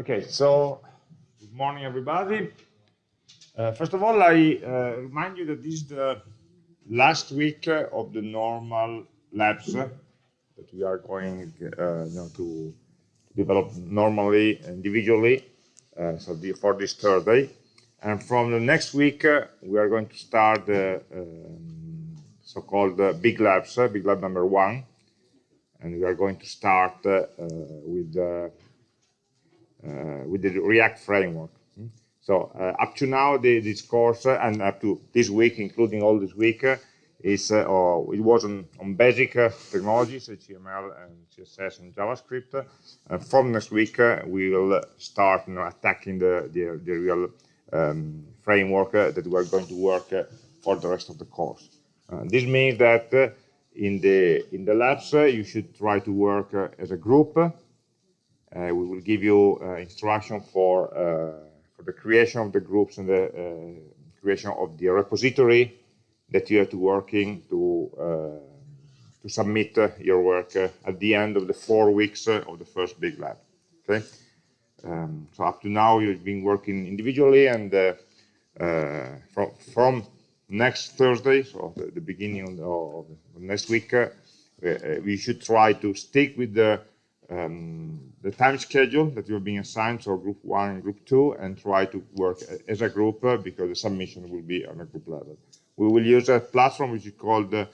Okay, so good morning, everybody. Uh, first of all, I uh, remind you that this is the last week of the normal labs that we are going uh, you know, to develop normally, individually, uh, so the, for this Thursday. And from the next week, uh, we are going to start the um, so-called uh, big labs, big lab number one. And we are going to start with uh, with the React framework. Hmm? So uh, up to now, the, this course uh, and up to this week, including all this week, is uh, oh, it was on, on basic uh, technologies, HTML and CSS and JavaScript. Uh, from next week, we will start you know, attacking the, the, the real um, framework that we are going to work for the rest of the course. this means that in the in the labs, you should try to work as a group uh, we will give you uh, instruction for, uh, for the creation of the groups and the creation of the repository that you have to working to to submit your work at the end of the four weeks of the first big lab. Okay. Um, so up to now you've been working individually and uh, uh, from, from next Thursday, so the, the beginning of, the, of, next week, uh, we should try to stick with the um, the time schedule that you're being assigned, so group one and group two, and try to work as a group uh, because the submission will be on a group level. We will use a platform which is called uh,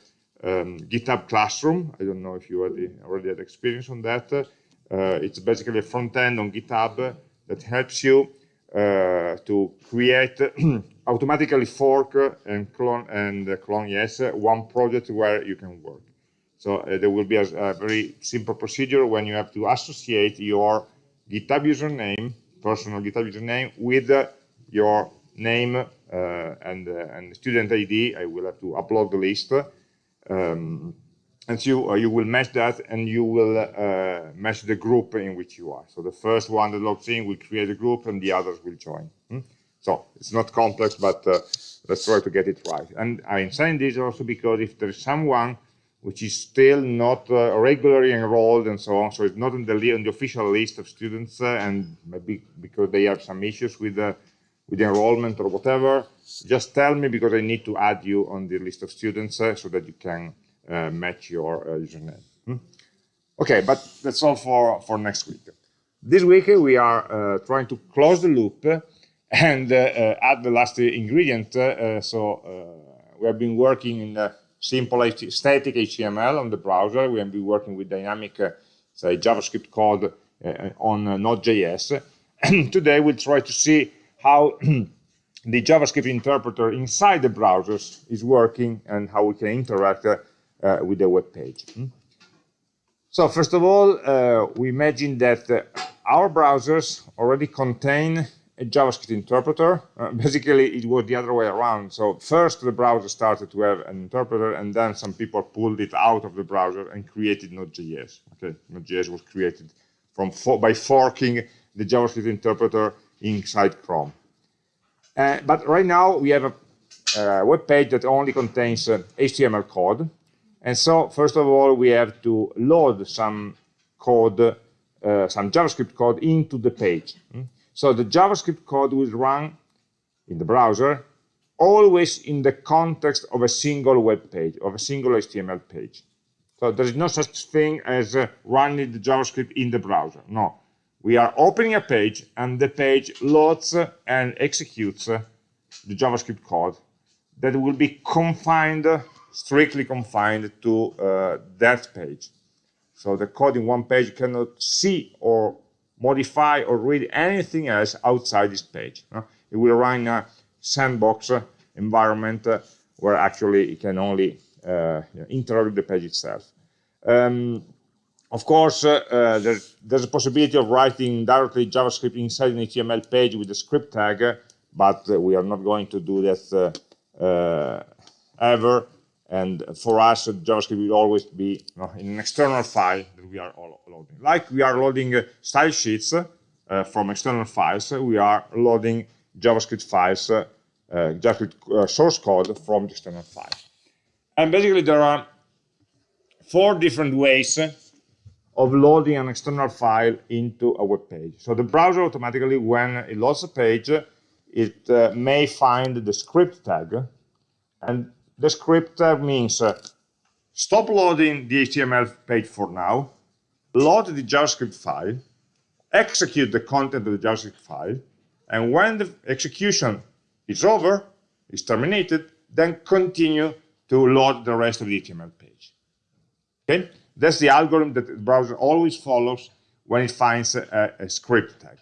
um, GitHub Classroom. I don't know if you already, already had experience on that. Uh, it's basically a front end on GitHub that helps you uh, to create automatically fork and clone and clone yes one project where you can work. So uh, there will be a, a, very simple procedure when you have to associate your GitHub username, personal GitHub username, with uh, your name uh, and, uh, and student ID. I will have to upload the list. Um, and so you will match that and you will uh, match the group in which you are. So the first one that logs in will create a group and the others will join. Hmm? So it's not complex, but uh, let's try to get it right. And I'm saying this also because if there's someone which is still not uh, regularly enrolled and so on. So it's not on the, on the official list of students, uh, and maybe because they have some issues with the with the enrollment or whatever. Just tell me because I need to add you on the list of students uh, so that you can uh, match your uh, username. Hmm? Okay, but that's all for for next week. This week we are uh, trying to close the loop and add the last ingredient. so we have been working in simple static HTML on the browser. We have been working with dynamic, uh, say, JavaScript code uh, on uh, Node.js. Today we'll try to see how the JavaScript interpreter inside the browsers is working and how we can interact uh, uh, with the web page. Hmm? So first of all, uh, we imagine that our browsers already contain a JavaScript interpreter. Uh, basically, it was the other way around. So first, the browser started to have an interpreter, and then some people pulled it out of the browser and created Node.js. Okay, Node.js was created from for, by forking the JavaScript interpreter inside Chrome. Uh, but right now, we have a, a web page that only contains uh, HTML code. And so, first of all, we have to load some code, uh, some JavaScript code into the page. So the JavaScript code will run in the browser always in the context of a single web page, of a single HTML page. So there is no such thing as uh, running the JavaScript in the browser. No, we are opening a page and the page loads and executes uh, the JavaScript code that will be confined, strictly confined to uh, that page. So the code in one page cannot see or modify or read anything else outside this page. Uh, it will run a sandbox uh, environment uh, where actually it can only uh, with the page itself. Um, of course, uh, uh, there's, there's, a possibility of writing directly JavaScript inside an HTML page with a script tag, but we are not going to do that ever. And for us, JavaScript will always be you know, in an external file that we are loading. Like we are loading uh, style sheets uh, from external files, we are loading JavaScript files, uh, JavaScript uh, source code from the external file. And basically there are four different ways of loading an external file into a web page. So the browser automatically, when it loads a page, it uh, may find the script tag. And the script means uh, stop loading the HTML page for now, load the JavaScript file, execute the content of the JavaScript file, and when the execution is over, is terminated, then continue to load the rest of the HTML page. Okay, that's the algorithm that the browser always follows when it finds a, a script tag.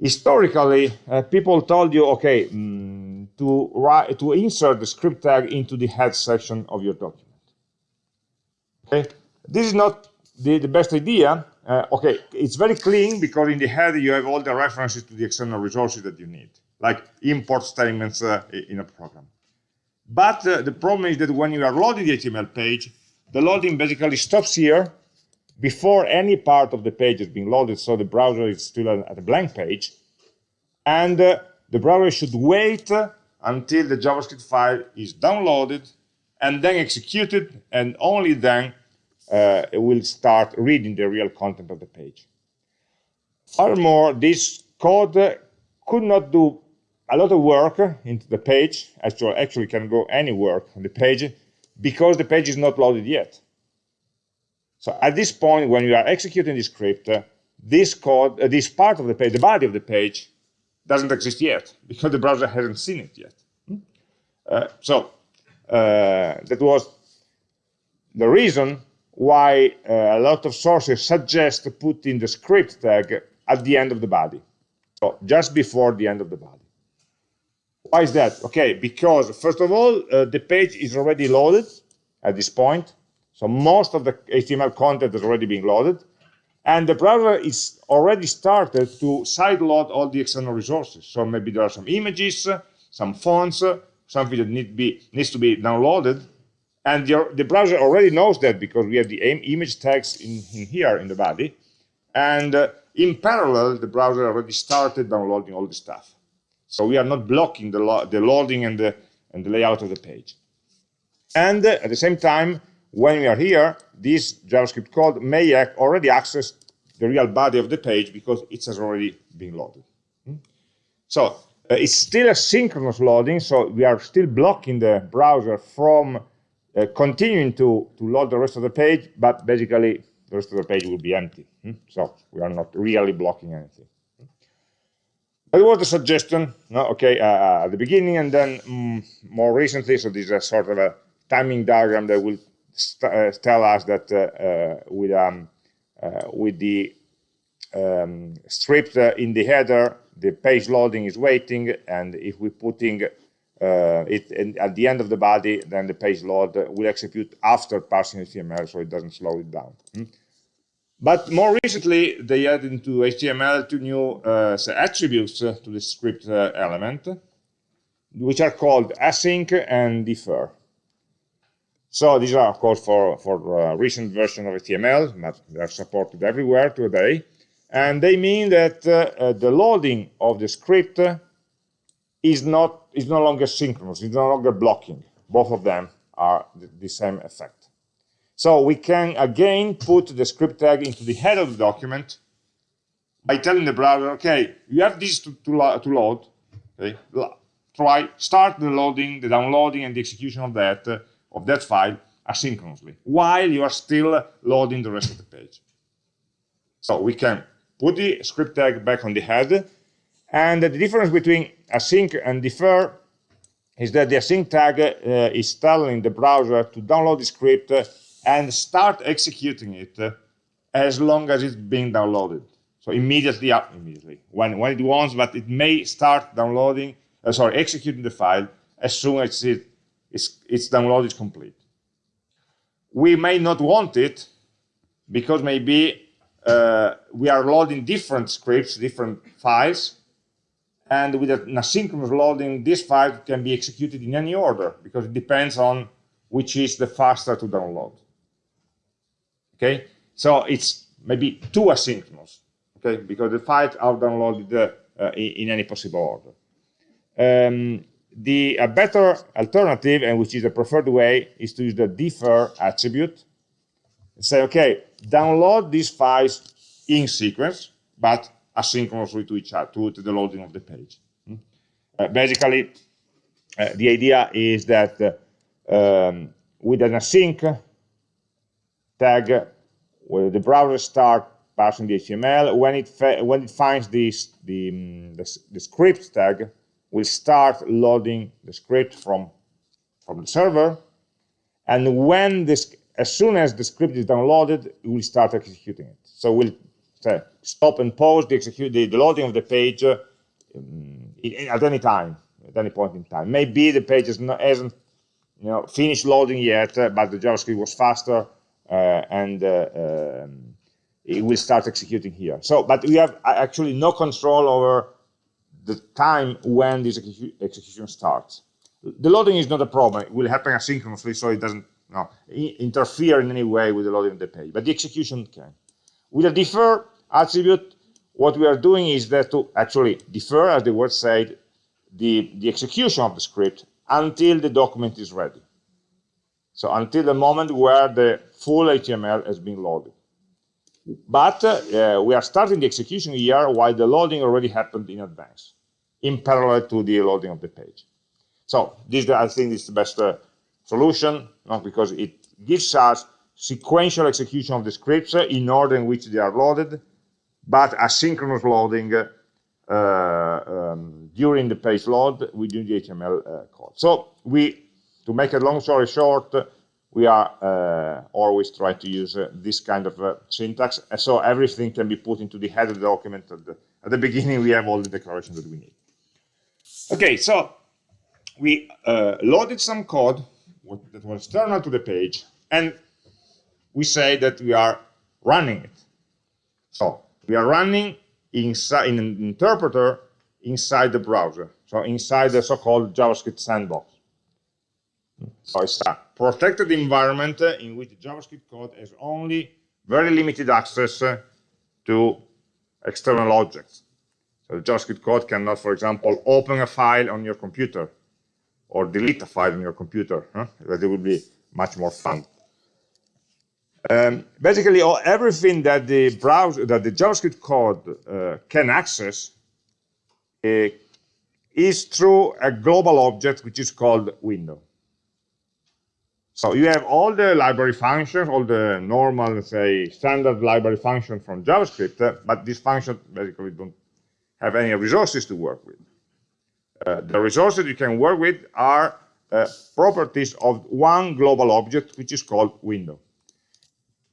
Historically, uh, people told you, okay, mm, to write, to insert the script tag into the head section of your document. Okay, this is not the, the best idea. Uh, okay, it's very clean because in the head you have all the references to the external resources that you need, like import statements uh, in a program. But uh, the problem is that when you are loading the HTML page, the loading basically stops here before any part of the page is being loaded, so the browser is still at a blank page. And uh, the browser should wait until the JavaScript file is downloaded and then executed, and only then uh, it will start reading the real content of the page. Furthermore, this code could not do a lot of work into the page, actually, actually can go any work on the page, because the page is not loaded yet. So at this point, when you are executing the script, uh, this code, uh, this part of the page, the body of the page, doesn't exist yet, because the browser hasn't seen it yet. Hmm? Uh, so uh, that was the reason why uh, a lot of sources suggest putting the script tag at the end of the body, so just before the end of the body. Why is that? Okay, because first of all, uh, the page is already loaded at this point, so most of the HTML content is already being loaded, and the browser is already started to sideload all the external resources. So maybe there are some images, some fonts, something that need be, needs to be downloaded, and the, the browser already knows that because we have the image tags in, in here in the body. And uh, in parallel, the browser already started downloading all the stuff. So we are not blocking the, lo the loading and the, and the layout of the page. And uh, at the same time, when we are here, this JavaScript code may already access the real body of the page because it has already been loaded. Hmm? So uh, it's still a synchronous loading, so we are still blocking the browser from uh, continuing to, to load the rest of the page, but basically the rest of the page will be empty. Hmm? So we are not really blocking anything. That was the suggestion, no? okay, uh, uh at the beginning, and then um, more recently, so this is a sort of a timing diagram that will uh, tell us that uh, uh with, um, with the um, script in the header, the page loading is waiting, and if we're putting uh, it at the end of the body, then the page load will execute after parsing HTML, so it doesn't slow it down. Hmm? But more recently, they added into HTML two new uh, attributes to the script uh, element, which are called async and defer. So these are, of course, for, for uh, recent version of HTML, but they are supported everywhere today. And they mean that uh, uh, the loading of the script is not is no longer synchronous, it's no longer blocking. Both of them are the, the same effect. So we can again put the script tag into the head of the document by telling the browser, okay, you have this to, to, lo to load. Okay, try start the loading, the downloading, and the execution of that uh, of that file asynchronously while you are still loading the rest of the page. So we can put the script tag back on the head and the difference between async and defer is that the async tag uh, is telling the browser to download the script and start executing it as long as it's being downloaded. So immediately, uh, immediately, when, when it wants, but it may start downloading, uh, sorry, executing the file as soon as it, it's, its download is complete. We may not want it because maybe uh, we are loading different scripts, different files, and with an asynchronous loading, this file can be executed in any order because it depends on which is the faster to download. Okay, so it's maybe too asynchronous. Okay, because the files are downloaded uh, in, in, any possible order. Um, the a better alternative, and which is the preferred way, is to use the defer attribute and say, okay, download these files in sequence, but asynchronously to each other, to, to the loading of the page. Hmm? Uh, basically, uh, the idea is that uh, um, with an async tag, where the browser start parsing the HTML, when it when it finds this the, um, the, the script tag, will start loading the script from from the server, and when this as soon as the script is downloaded, it will start executing it. So we'll stop and pause the, execute, the, loading of the page uh, at any time, at any point in time. Maybe the page not, hasn't you know, finished loading yet, uh, but the JavaScript was faster uh, and uh, um, it will start executing here. So, but we have actually no control over the time when this execu execution starts. The loading is not a problem. It will happen asynchronously, so it doesn't no, interfere in any way with the loading of the page, but the execution can. With a defer attribute, what we are doing is that to actually defer, as the word said, the, the execution of the script until the document is ready. So until the moment where the full HTML has been loaded. But uh, we are starting the execution here while the loading already happened in advance, in parallel to the loading of the page. So this, I think, is the best uh, solution, not because it gives us sequential execution of the scripts in order in which they are loaded, but asynchronous loading uh, um, during the page load within the HTML uh, code. So we, to make a long story short, we are uh, always trying to use uh, this kind of uh, syntax, so everything can be put into the header document. At the, at the beginning, we have all the declarations that we need. Okay, so we uh, loaded some code that was external to the page, and we say that we are running it. So we are running inside in an interpreter inside the browser, so inside the so-called JavaScript sandbox. So it's a protected environment in which JavaScript code has only very limited access to external objects. So the JavaScript code cannot, for example, open a file on your computer or delete a file on your computer. Huh? That would be much more fun. Um, basically, all, everything that the browser, that the JavaScript code uh, can access uh, is through a global object which is called window. So you have all the library functions, all the normal, say, standard library functions from JavaScript, uh, but these functions basically don't have any resources to work with. Uh, the resources you can work with are uh, properties of one global object, which is called window.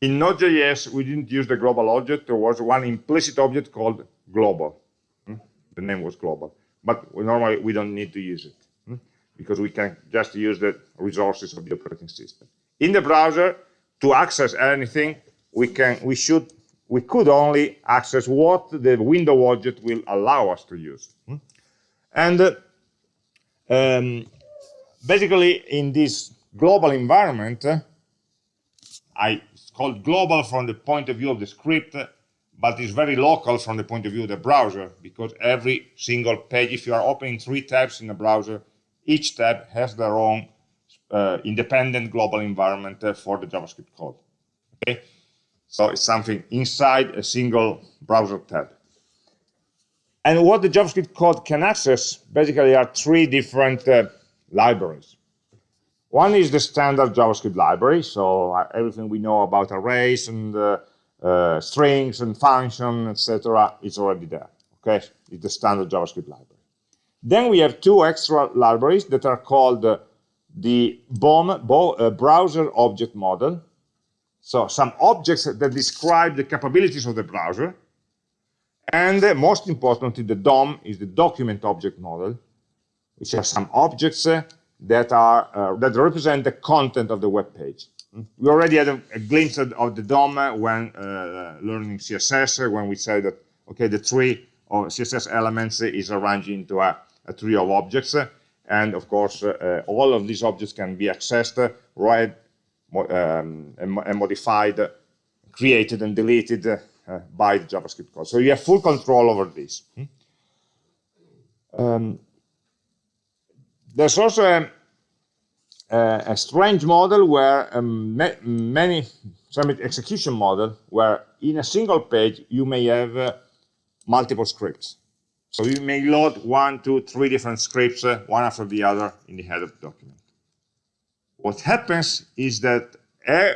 In Node.js, we didn't use the global object. There was one implicit object called global. Hmm? The name was global. But normally, we don't need to use it hmm? because we can just use the resources of the operating system. In the browser, to access anything, we can, we should, we could only access what the window object will allow us to use. Hmm? And uh, um, basically, in this global environment, uh, I it's called global from the point of view of the script, but it's very local from the point of view of the browser, because every single page, if you are opening three tabs in a browser, each tab has their own uh, independent global environment uh, for the JavaScript code. Okay, so it's something inside a single browser tab. And what the JavaScript code can access basically are three different uh, libraries. One is the standard JavaScript library, so uh, everything we know about arrays and uh, uh, strings and functions, etc., is already there. Okay, it's the standard JavaScript library. Then we have two extra libraries that are called uh, the BOM, Bo, uh, Browser Object Model. So some objects that describe the capabilities of the browser, and uh, most importantly, the DOM is the document object model, which has some objects uh, that are uh, that represent the content of the web page. We already had a, a glimpse of the DOM uh, when uh, learning CSS, uh, when we said that okay, the tree of CSS elements is arranged into a, a tree of objects, and of course, all of these objects can be accessed, read, um, and, and modified, created, and deleted uh, by the JavaScript code. So you have full control over this. Hmm? Um, there's also a, uh, a strange model where um, ma many, some execution model where in a single page you may have uh, multiple scripts. So you may load one, two, three different scripts, uh, one after the other in the head of the document. What happens is that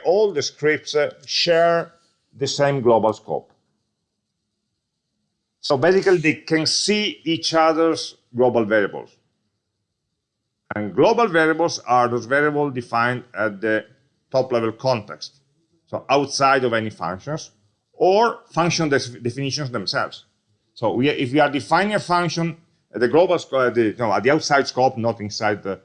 all the scripts uh, share the same global scope. So basically they can see each other's global variables. And global variables are those variables defined at the top level context. So outside of any functions or function definitions themselves. So we, if we are defining a function at the global scope, the, no, at the outside scope, not inside the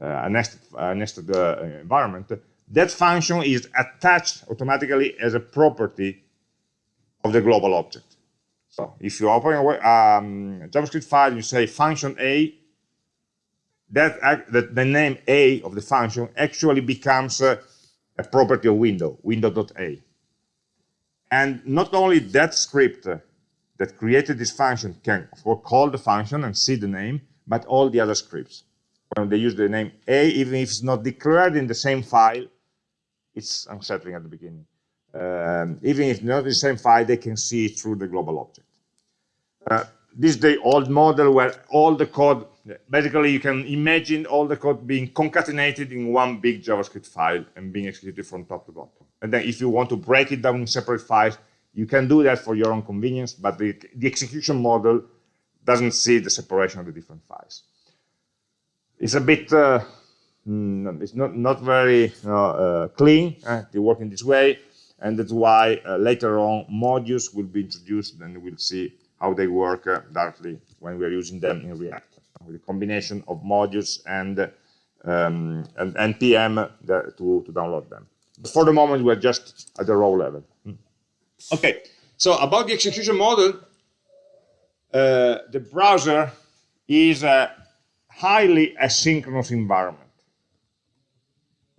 uh, nested, uh, nested uh, environment, that function is attached automatically as a property of the global object. So if you open a um, JavaScript file, you say function A, that, that the name A of the function actually becomes a, a property of window, window.a. And not only that script that created this function can call the function and see the name, but all the other scripts. When they use the name A, even if it's not declared in the same file, it's unsettling at the beginning. Um, even if not in the same file, they can see it through the global object. Uh, this is the old model where all the code, basically you can imagine all the code being concatenated in one big JavaScript file and being executed from top to bottom. And then if you want to break it down in separate files, you can do that for your own convenience, but the, the execution model doesn't see the separation of the different files. It's a bit, uh, mm, it's not, not very uh, clean uh, to work in this way, and that's why later on modules will be introduced and we'll see how they work directly when we're using them in React, with a combination of modules and, um, and NPM to, to download them. But for the moment, we're just at the raw level. Okay, so about the execution model, uh, the browser is highly asynchronous environment.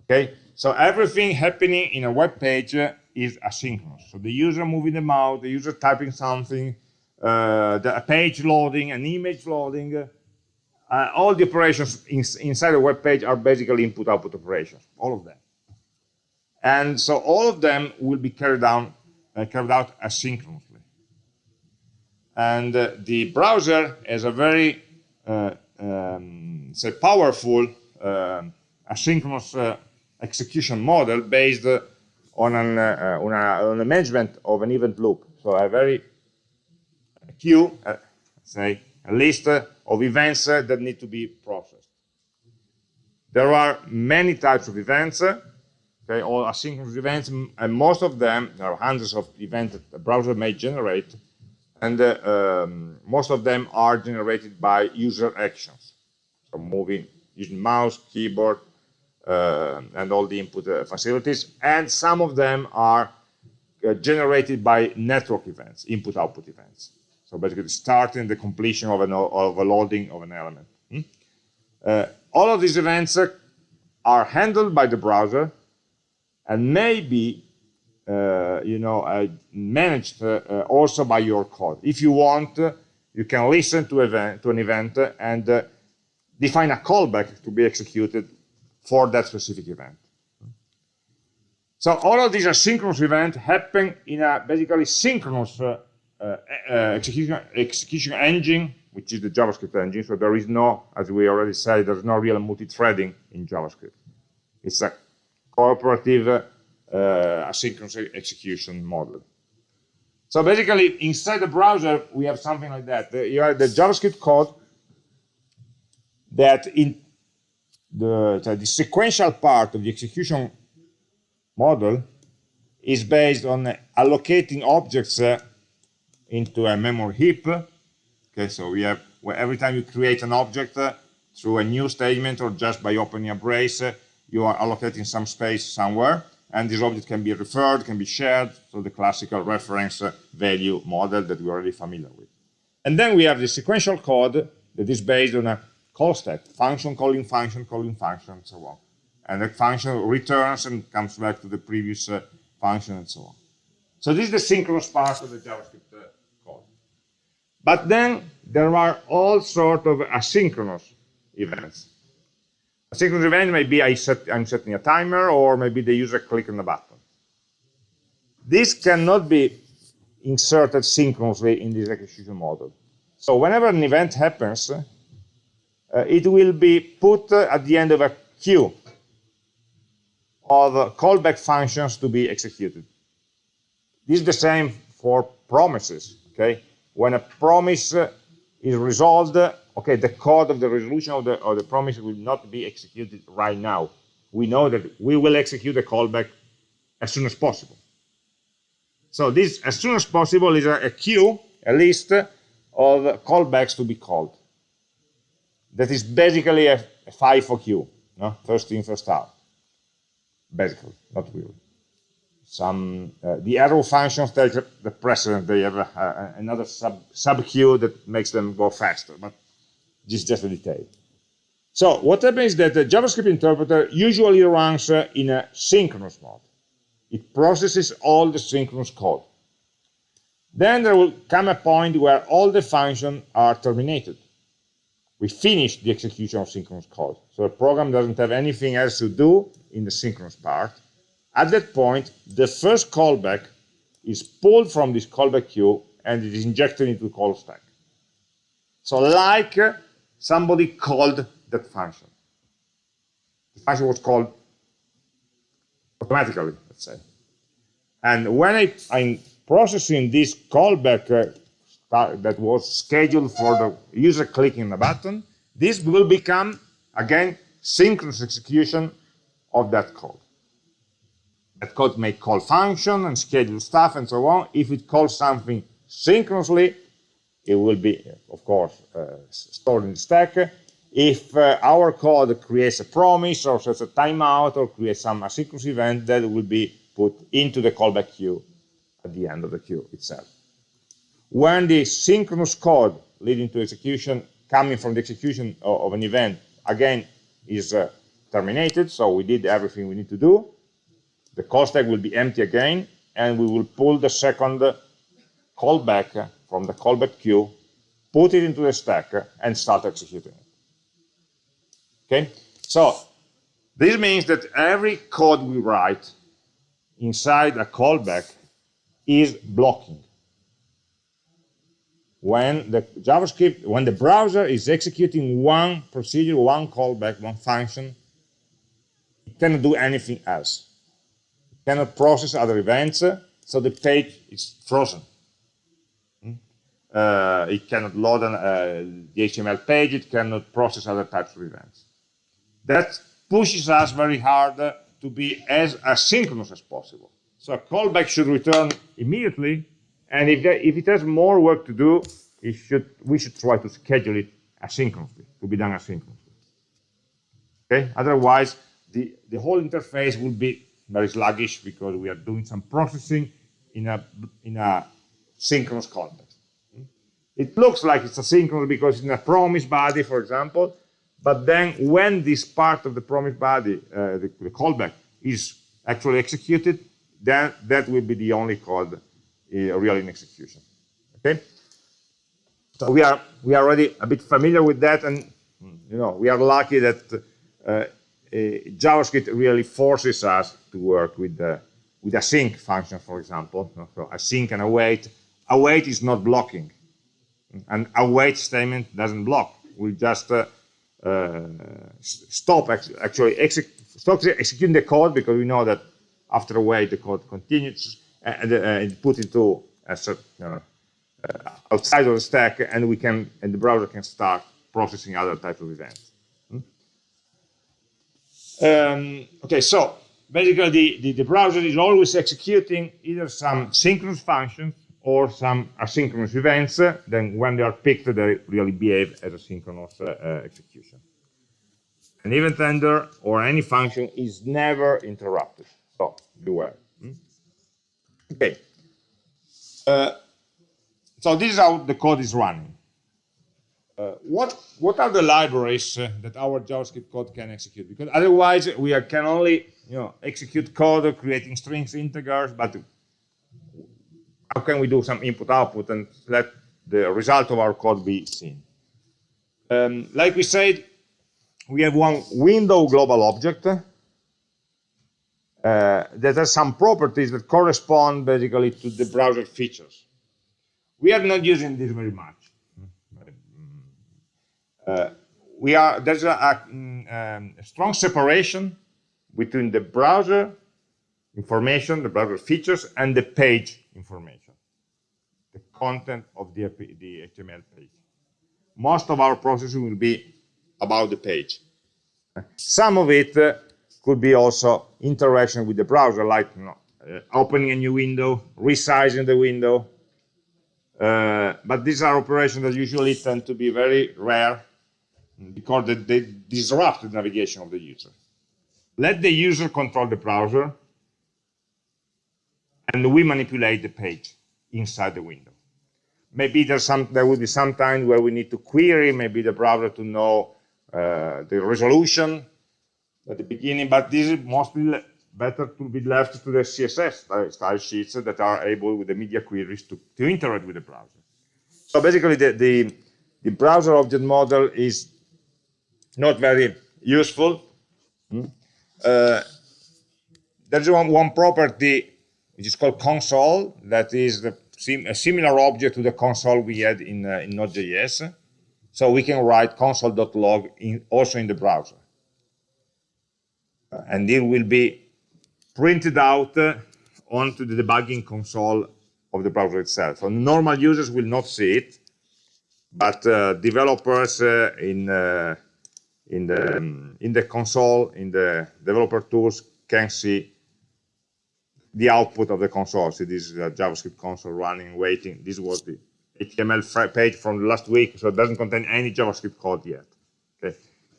Okay, so everything happening in a web page is asynchronous. So the user moving the mouse, the user typing something, uh, the page loading, an image loading, uh, all the operations in, inside a web page are basically input-output operations, all of them. And so all of them will be carried out uh, carried out asynchronously. And uh, the browser has a very, uh, um, say, powerful asynchronous execution model based on, an, on, a, on a management of an event loop. So a very queue, uh, say, a list of events uh, that need to be processed. There are many types of events okay, all asynchronous events, and most of them, there are hundreds of events that the browser may generate, and uh, um, most of them are generated by user actions. So moving, using mouse, keyboard, uh, and all the input uh, facilities, and some of them are generated by network events, input-output events. So basically starting the completion of, an, of a loading of an element. Hmm? All of these events are handled by the browser and maybe uh, you know uh, managed uh, uh also by your code. If you want, uh, you can listen to, event, to an event and uh, define a callback to be executed for that specific event. So all of these asynchronous events happen in a basically synchronous execution, execution engine, which is the JavaScript engine. So there is no, as we already said, there's no real multi-threading in JavaScript. It's a cooperative uh, asynchronous execution model. So basically, inside the browser, we have something like that. The, you have the JavaScript code that in the, the sequential part of the execution model is based on allocating objects uh, into a memory heap. Okay, so we have every time you create an object uh, through a new statement or just by opening a brace, uh, you are allocating some space somewhere, and this object can be referred, can be shared, so the classical reference value model that we're already familiar with. And then we have the sequential code that is based on a call stack, function calling function, calling function, and so on. And the function returns and comes back to the previous uh, function and so on. So this is the synchronous part of the JavaScript uh, code. But then there are all sorts of asynchronous events synchronous event maybe I set, I'm setting a timer or maybe the user click on the button. This cannot be inserted synchronously in this execution model. So whenever an event happens, uh, it will be put uh, at the end of a queue of callback functions to be executed. This is the same for promises. Okay, when a promise uh, is resolved, okay, the code of the resolution of the, of the promise will not be executed right now. We know that we will execute the callback as soon as possible. So this, as soon as possible, is a, a queue, a list of callbacks to be called. That is basically a, a FIFO queue, no? first in, first out. Basically, not really. Some uh, the arrow functions take the precedent. They have a, another sub sub queue that makes them go faster, but this is just a detail. So what happens is that the JavaScript interpreter usually runs uh, in a synchronous mode. It processes all the synchronous code. Then there will come a point where all the functions are terminated. We finish the execution of synchronous code. So the program doesn't have anything else to do in the synchronous part. At that point, the first callback is pulled from this callback queue and it is injected into the call stack. So like somebody called that function. The function was called automatically let's say. And when I, am processing this callback uh, that was scheduled for the user clicking the button, this will become, again, synchronous execution of that code. That code may call function and schedule stuff and so on. If it calls something synchronously, it will be, of course, uh, stored in the stack. If uh, our code creates a promise or sets a timeout or creates some asynchronous event, that will be put into the callback queue at the end of the queue itself. When the synchronous code leading to execution, coming from the execution of, an event, again, is uh, terminated, so we did everything we need to do, the call stack will be empty again, and we will pull the second callback from the callback queue, put it into the stack, and start executing it. Okay, so this means that every code we write inside a callback is blocking. When the JavaScript, when the browser is executing one procedure, one callback, one function, it cannot do anything else. It cannot process other events, so the page is frozen. Uh, it cannot load an, uh, the HTML page, it cannot process other types of events. That pushes us very hard to be as asynchronous as possible. So a callback should return immediately, and if, there, if it has more work to do, should, we should try to schedule it asynchronously, to be done asynchronously. Okay? Otherwise, the, the whole interface will be very sluggish because we are doing some processing in a, in a synchronous context. It looks like it's asynchronous because it's in a promise body, for example, but then when this part of the promise body, uh, the, the, callback, is actually executed, then that will be the only code uh, really in execution. Okay? So we are we are already a bit familiar with that, and you know we are lucky that uh, uh JavaScript really forces us to work with the with async function, for example. So async and await. Await is not blocking, and await statement doesn't block. We just uh, uh, stop actually stop executing the code because we know that after a while the code continues and, uh, and put into a, uh, outside of the stack and we can and the browser can start processing other types of events. Hmm? Um, okay, so basically the, the, the, browser is always executing either some synchronous functions or some asynchronous events, then when they are picked, they really behave as a synchronous uh, execution. An event handler or any function is never interrupted. So beware. Hmm? Okay. Uh, so this is how the code is running. Uh, what what are the libraries uh, that our JavaScript code can execute? Because otherwise we are, can only you know execute code creating strings, integers, but how can we do some input output and let the result of our code be seen? Um, like we said, we have one window global object uh, that has some properties that correspond basically to the browser features. We are not using this very much. Uh, we are there's a, a, um, a, strong separation between the browser information, the browser features, and the page information, content of the, the HTML page. Most of our processing will be about the page. Some of it uh, could be also interaction with the browser, like you know, uh, opening a new window, resizing the window. Uh, but these are operations that usually tend to be very rare because they, they disrupt the navigation of the user. Let the user control the browser, and we manipulate the page inside the window. Maybe there's some, there will be some time where we need to query maybe the browser to know uh, the resolution at the beginning, but this is mostly better to be left to the CSS style sheets that are able with the media queries to, to interact with the browser. So basically the, the, the browser object model is not very useful. Hmm? Uh, there's one, one property which is called console that is the, sim, a similar object to the console we had in, uh, in Node.js. So we can write console.log also in the browser. Uh, and it will be printed out uh, onto the debugging console of the browser itself. So normal users will not see it, but uh, developers uh, in uh, in the um, in the console in the developer tools can see the output of the console. See, this is a JavaScript console running, waiting. This was the HTML page from last week, so it doesn't contain any JavaScript code yet. Okay,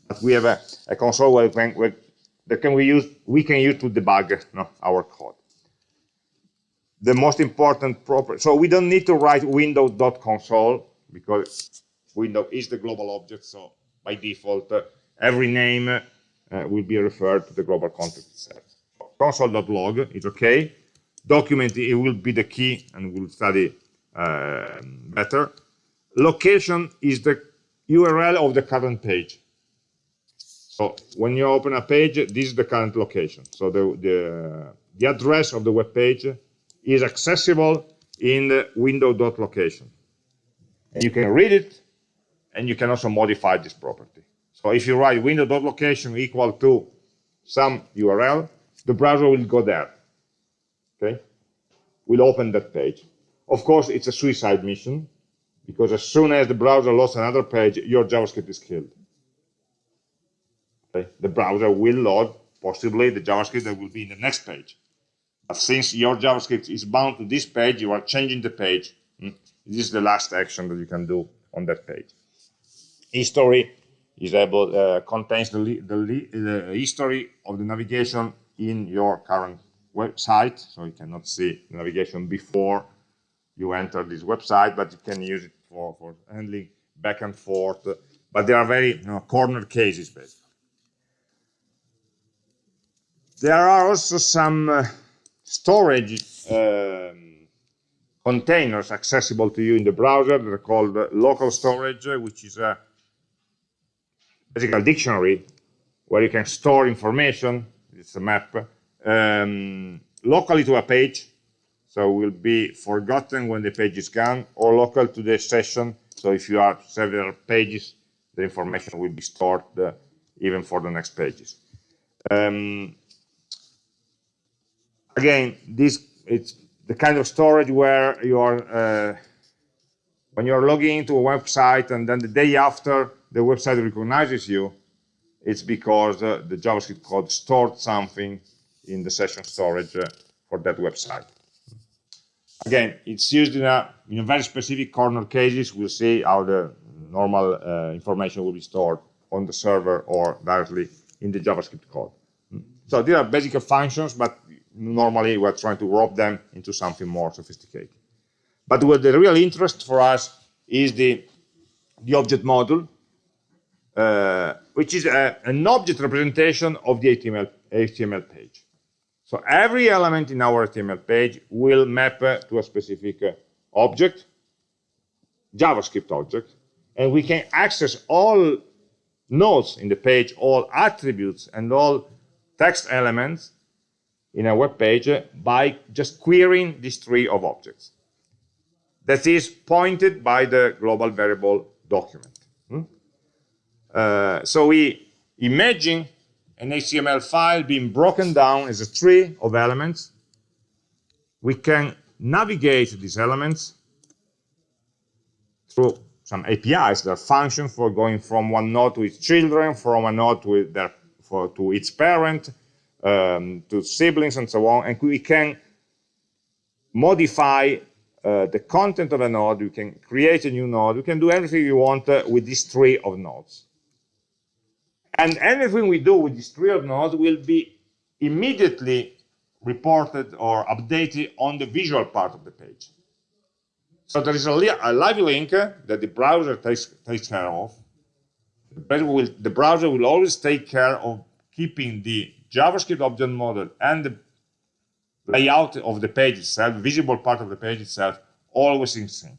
but we have a, a console where, can, where that can we use we can use to debug no, our code. The most important property. So we don't need to write window.console because window is the global object. So by default, uh, every name uh, will be referred to the global context itself. Console.log is okay. Document, it will be the key and we'll study uh, better. Location is the URL of the current page. So when you open a page, this is the current location. So the, the, the address of the web page is accessible in the window.location. And you can read it, and you can also modify this property. So if you write window.location equal to some URL, the browser will go there. Okay? Will open that page. Of course, it's a suicide mission because as soon as the browser loads another page, your JavaScript is killed. Okay? The browser will load possibly the JavaScript that will be in the next page. But since your JavaScript is bound to this page, you are changing the page. Hmm? This is the last action that you can do on that page. History is able uh, contains the, the, the history of the navigation in your current website. So you cannot see navigation before you enter this website, but you can use it for, for handling back and forth. But there are very you know, corner cases, basically. There are also some uh, storage um, containers accessible to you in the browser. They're called uh, local storage, which is a basically a dictionary where you can store information. It's a map um, locally to a page, so will be forgotten when the page is gone, or local to the session. So if you have several pages, the information will be stored uh, even for the next pages. Um, again, this it's the kind of storage where you are uh, when you're logging into a website and then the day after the website recognizes you, it's because uh, the JavaScript code stored something in the session storage uh, for that website. Again, it's used in a, in a very specific corner cases. We'll see how the normal uh, information will be stored on the server or directly in the JavaScript code. So these are basic functions, but normally we're trying to wrap them into something more sophisticated. But what the real interest for us is the, the object model, uh, which is a, an object representation of the HTML, HTML page. So every element in our HTML page will map uh, to a specific uh, object, JavaScript object, and we can access all nodes in the page, all attributes and all text elements in a web page by just querying this tree of objects that is pointed by the global variable document. Hmm? Uh, so we imagine an HTML file being broken down as a tree of elements. We can navigate these elements through some APIs, there are functions for going from one node to its children, from a node to, their, for, to its parent, um, to siblings and so on, and we can modify uh, the content of a node, you can create a new node, you can do everything you want uh, with this tree of nodes. And anything we do with this tree of nodes will be immediately reported or updated on the visual part of the page. So there is a, li a live link that the browser takes, takes care of. The, will, the browser will always take care of keeping the JavaScript object model and the layout of the page itself, visible part of the page itself, always in sync.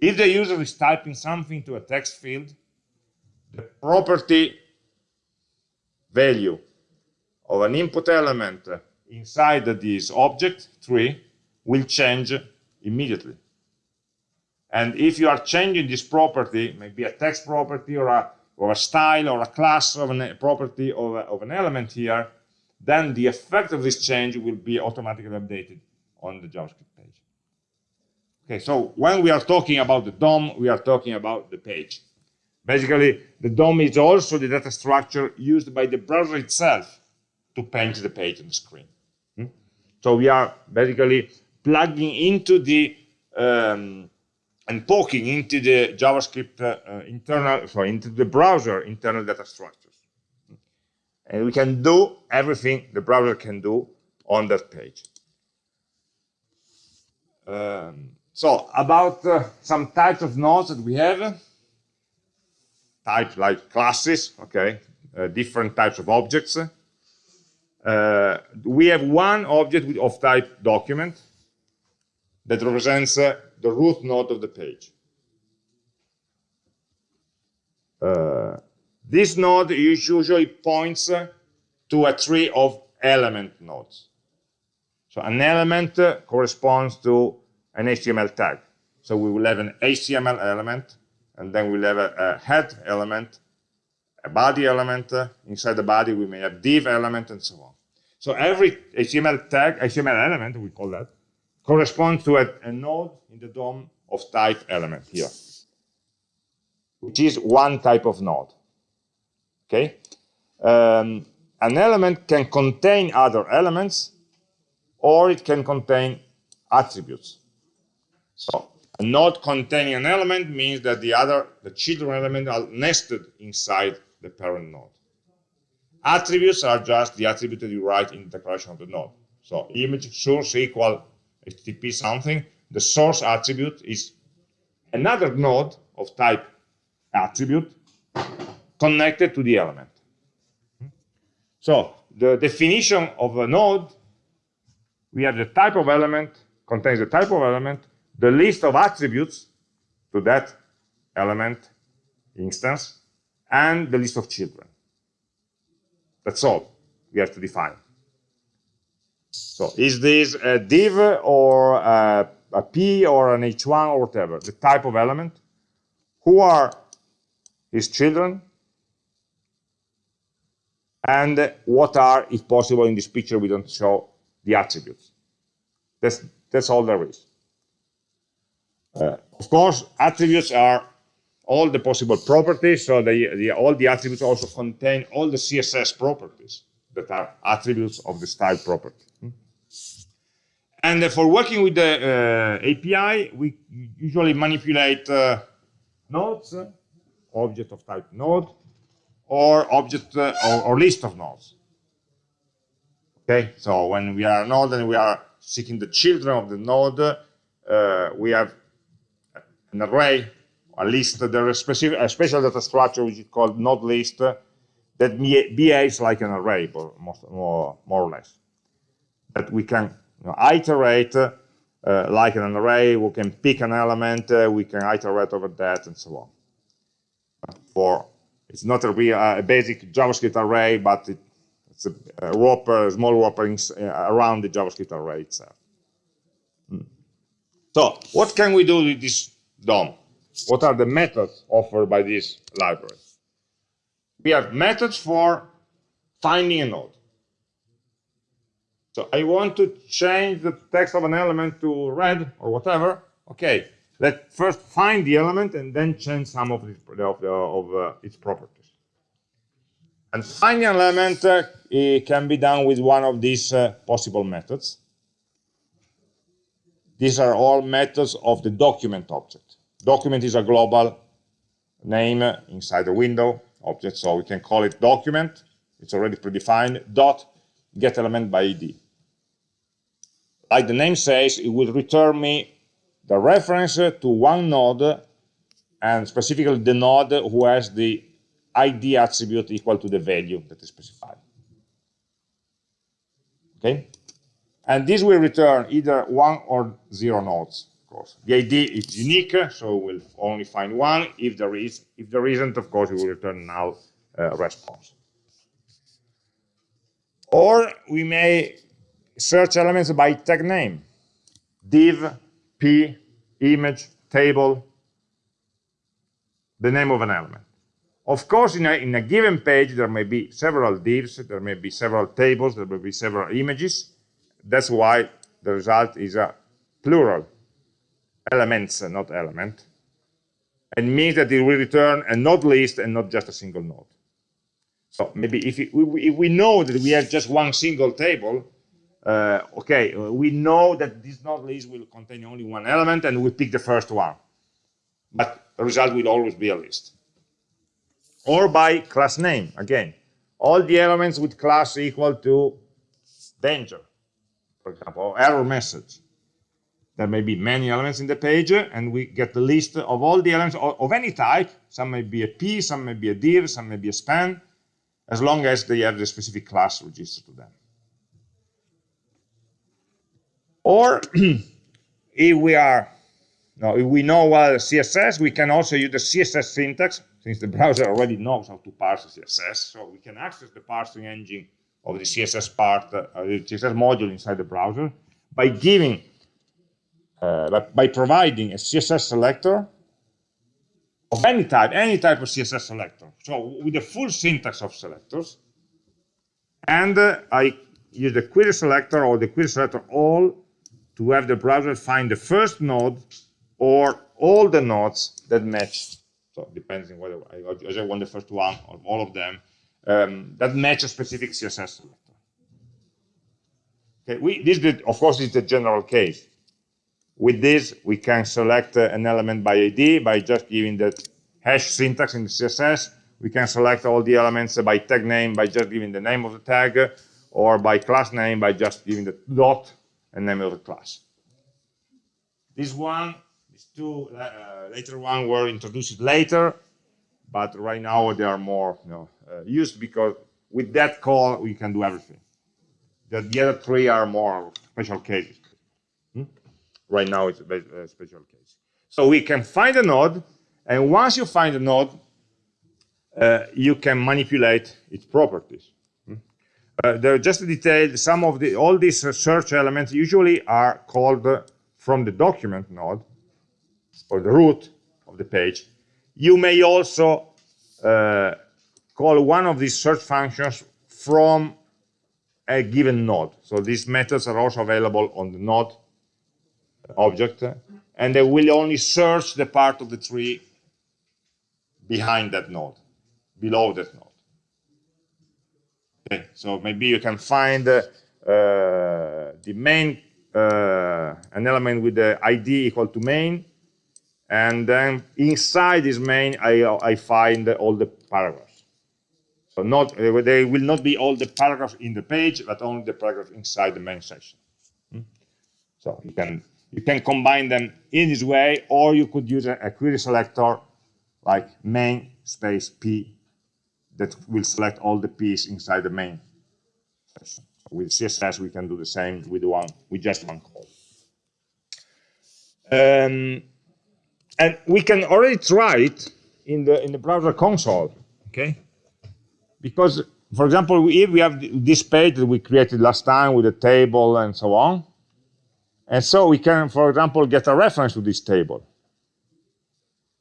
If the user is typing something to a text field, the property value of an input element inside this object tree will change immediately. And if you are changing this property, maybe a text property or a, or a style or a class of a property of, a, of an element here, then the effect of this change will be automatically updated on the JavaScript page. Okay, so when we are talking about the DOM, we are talking about the page. Basically, the DOM is also the data structure used by the browser itself to paint the page on the screen. Hmm? So we are basically plugging into the um, and poking into the JavaScript uh, internal, sorry, into the browser internal data structures. And we can do everything the browser can do on that page. Um, so about uh, some types of nodes that we have, types like classes, okay, uh, different types of objects. Uh, we have one object of type document that represents uh, the root node of the page. Uh, this node usually points to a tree of element nodes. So an element corresponds to an HTML tag. So we will have an HTML element, and then we'll have a, a head element, a body element. Inside the body, we may have div element, and so on. So every HTML tag, HTML element, we call that, corresponds to a, a node in the DOM of type element here, which is one type of node. Okay, um, an element can contain other elements, or it can contain attributes. So node containing an element means that the other, the children element are nested inside the parent node. Attributes are just the attribute that you write in the declaration of the node. So image source equal HTTP something, the source attribute is another node of type attribute connected to the element. So the definition of a node, we have the type of element, contains the type of element, the list of attributes to that element instance, and the list of children. That's all we have to define. So is this a div or a, a p or an h1 or whatever, the type of element? Who are his children? And what are, if possible, in this picture we don't show the attributes. That's, that's all there is. Uh, of course, attributes are all the possible properties, so the, the, all the attributes also contain all the CSS properties that are attributes of the style property. Hmm? And for working with the uh, API, we usually manipulate uh, nodes, object of type node, or object uh, or, or, list of nodes. Okay, so when we are a node and we are seeking the children of the node, uh, we have an array, a list, there is specific, a special data structure which is called node list that behaves like an array, more, more, or less. That we can you know, iterate uh, like an array, we can pick an element, uh, we can iterate over that, and so on. For It's not a real uh, a basic JavaScript array, but it, it's a, a wrapper, a small wrapper uh, around the JavaScript array itself. Hmm. So what can we do with this DOM? What are the methods offered by this library? We have methods for finding a node. So I want to change the text of an element to red or whatever. Okay, let's first find the element and then change some of, of, of uh, its properties. And finding an element uh, can be done with one of these uh, possible methods. These are all methods of the document object. Document is a global name inside the window object, so we can call it document. It's already predefined. Dot get element by ID. Like the name says, it will return me the reference to one node and specifically the node who has the ID attribute equal to the value that is specified. Okay? And this will return either one or zero nodes, course. The ID is unique, so we'll only find one. If there is, if there isn't, of course, we will return null uh, response. Or we may search elements by tag name, div, p, image, table, the name of an element. Of course, in a, in a given page, there may be several divs, there may be several tables, there may be several images. That's why the result is a plural, elements, not element. And means that it will return a node list and not just a single node. So maybe if, it, if we know that we have just one single table, uh, okay, we know that this node list will contain only one element and we pick the first one. But the result will always be a list. Or by class name, again. All the elements with class equal to danger, for example, error message. There may be many elements in the page, and we get the list of all the elements of, any type. Some may be a P, some may be a div, some may be a span, as long as they have the specific class registered to them. Or if we are, no, if we know well CSS, we can also use the CSS syntax, since the browser already knows how to parse CSS. So we can access the parsing engine of the CSS part, uh, the CSS module inside the browser by giving, uh, by providing a CSS selector of any type, any type of CSS selector. So with the full syntax of selectors, and uh, I use the query selector or the query selector all to have the browser find the first node or all the nodes that match. So depending whether I, I want the first one or all of them um, that match a specific CSS selector. Okay, we, this did, of course is the general case. With this, we can select uh, an element by ID by just giving the hash syntax in the CSS. We can select all the elements by tag name by just giving the name of the tag, or by class name by just giving the dot and name of the class. This one, these two uh, later one were introduced later, but right now they are more you know, uh, used because with that call we can do everything. The, the other three are more special cases. Hmm? Right now it's a, special case. So we can find a node, and once you find a node, uh, you can manipulate its properties. Uh, there just a detail, some of the, all these search elements usually are called uh, from the document node or the root of the page. You may also uh, call one of these search functions from a given node. So these methods are also available on the node object, and they will only search the part of the tree behind that node, below that node. Okay, so maybe you can find uh, the main, uh, an element with the ID equal to main, and then inside this main, I, I find all the paragraphs. So not uh, they will not be all the paragraphs in the page, but only the paragraphs inside the main section. Hmm? So you can you can combine them in this way, or you could use a, a query selector like main space p that will select all the p's inside the main. With CSS, we can do the same with one with just one call. Um, and we can already try it in the in the browser console. Okay? Because, for example, if we have this page that we created last time with a table and so on, and so we can, for example, get a reference to this table.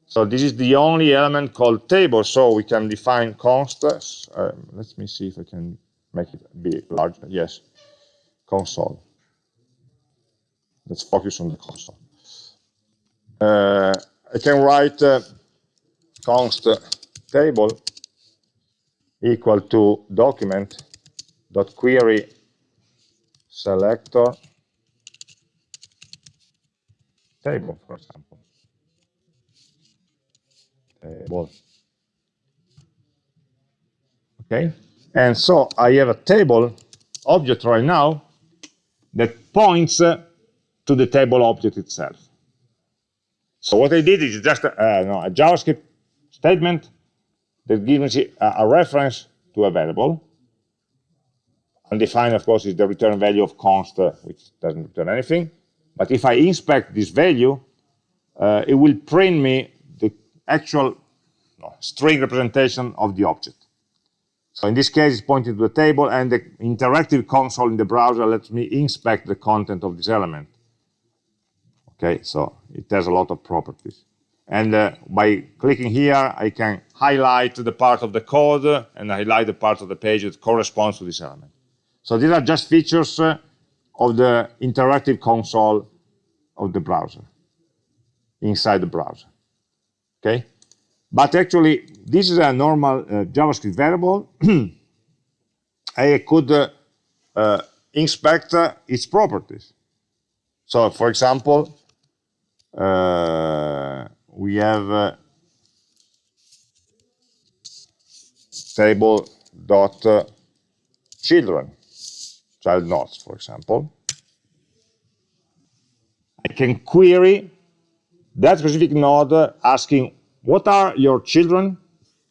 So this is the only element called table, so we can define const. Uh, let me see if I can make it be larger. Yes, console. Let's focus on the console. Uh, I can write uh, const table equal to document dot query selector table, for example. Table. Okay, and so I have a table object right now that points uh, to the table object itself. So what I did is just uh, no, a JavaScript statement that gives me a, a reference to a variable. Undefined, of course, is the return value of const, uh, which doesn't return anything. But if I inspect this value, uh, it will print me the actual no, string representation of the object. So in this case, it's pointing to the table, and the interactive console in the browser lets me inspect the content of this element. Okay, so it has a lot of properties. And uh, by clicking here, I can highlight the part of the code and highlight the part of the page that corresponds to this element. So these are just features uh, of the interactive console of the browser, inside the browser. Okay? But actually, this is a normal uh, JavaScript variable. I could uh, uh, inspect uh, its properties. So, for example, uh, we have uh, table dot children, child nodes, for example. I can query that specific node asking what are your children,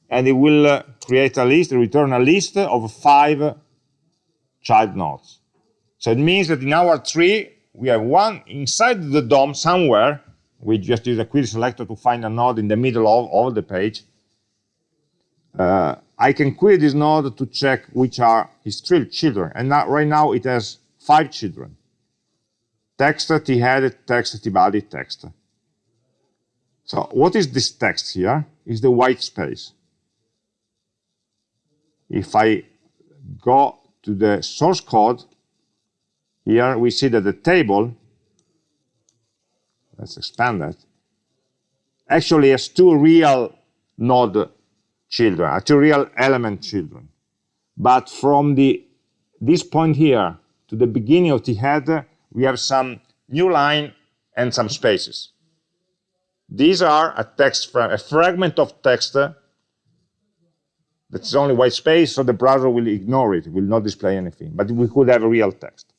and it will uh, create a list, return a list of five child nodes. So it means that in our tree, we have one inside the DOM somewhere we just use a query selector to find a node in the middle of, of the page. Uh, I can query this node to check which are his three children. And now, right now it has five children. Text, t-head, text, t-body, text. So what is this text here? Is the white space. If I go to the source code, here we see that the table let's expand that, actually has two real node children, uh, real element children. But from the this point here to the beginning of the head, we have some new line and some spaces. These are a text a fragment of text that's only white space, so the browser will ignore it, it will not display anything. But we could have a real text.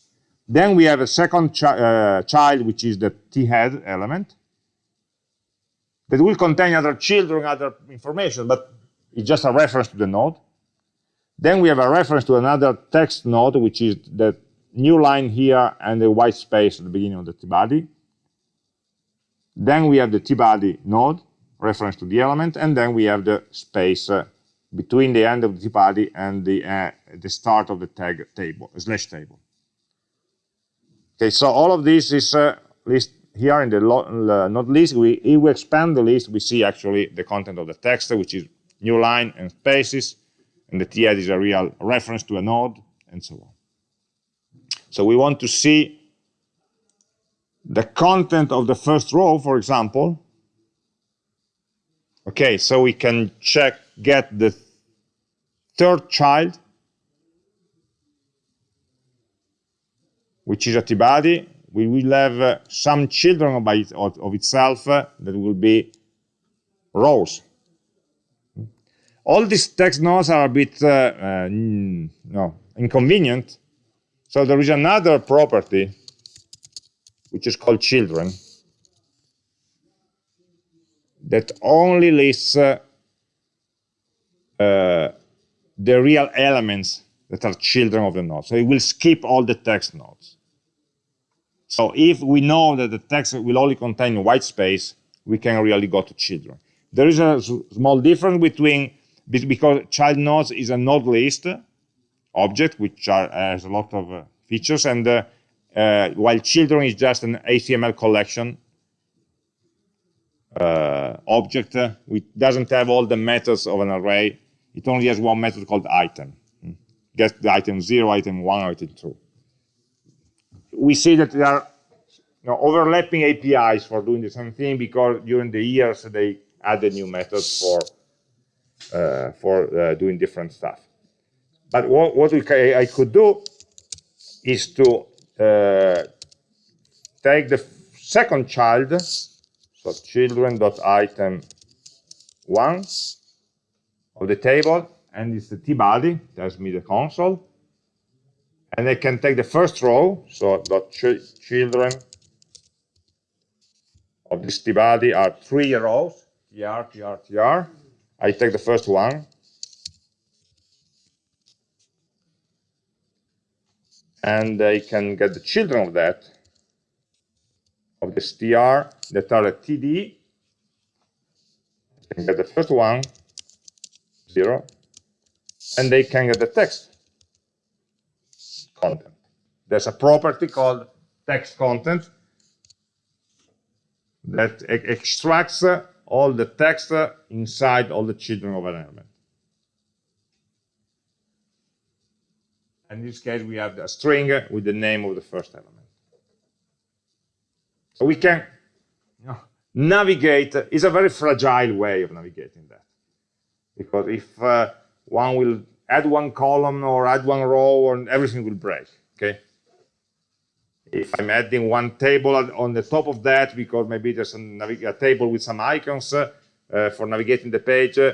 Then we have a second chi uh, child, which is the t-head element, that will contain other children, other information, but it's just a reference to the node. Then we have a reference to another text node, which is the new line here and the white space at the beginning of the t-body. Then we have the t-body node, reference to the element, and then we have the space uh, between the end of the t-body and the, uh, the start of the tag table, slash table. Okay, so all of this is uh, list here in the uh, not list. We, if we expand the list, we see actually the content of the text, which is new line and spaces, and the t-head is a real reference to a node, and so on. So we want to see the content of the first row, for example. Okay, so we can check, get the third child which is a t-body, we will have uh, some children by it, of, of, itself uh, that will be rows. All these text nodes are a bit uh, uh no, inconvenient. So there is another property which is called children that only lists uh, uh, the real elements that are children of the node. So it will skip all the text nodes. So if we know that the text will only contain white space, we can really go to children. There is a small difference between because child nodes is a node list object, which are, has a lot of uh, features, and uh, uh, while children is just an HTML collection uh, object, uh, which doesn't have all the methods of an array. It only has one method called item. Hmm. Get the item 0, item 1, item 2. We see that there are you know, overlapping APIs for doing the same thing because during the years they added new methods for for uh, doing different stuff. But what, what we, I could do is to uh, take the second child, so children.item one of the table, and it's the tbody, tells me the console. And I can take the first row, so dot ch children of this tbody are three rows, tr, tr, tr. I take the first one. And I can get the children of that, of this tr, that are a td. I can get the first one, zero. And they can get the text content. There's a property called text content that extracts uh, all the text inside all the children of an element. In this case, we have a string with the name of the first element. So we can navigate, it's a very fragile way of navigating that. Because if uh, one will add one column or add one row, and everything will break, okay? If I'm adding one table on the top of that, because maybe there's a, table with some icons uh, for navigating the page, uh,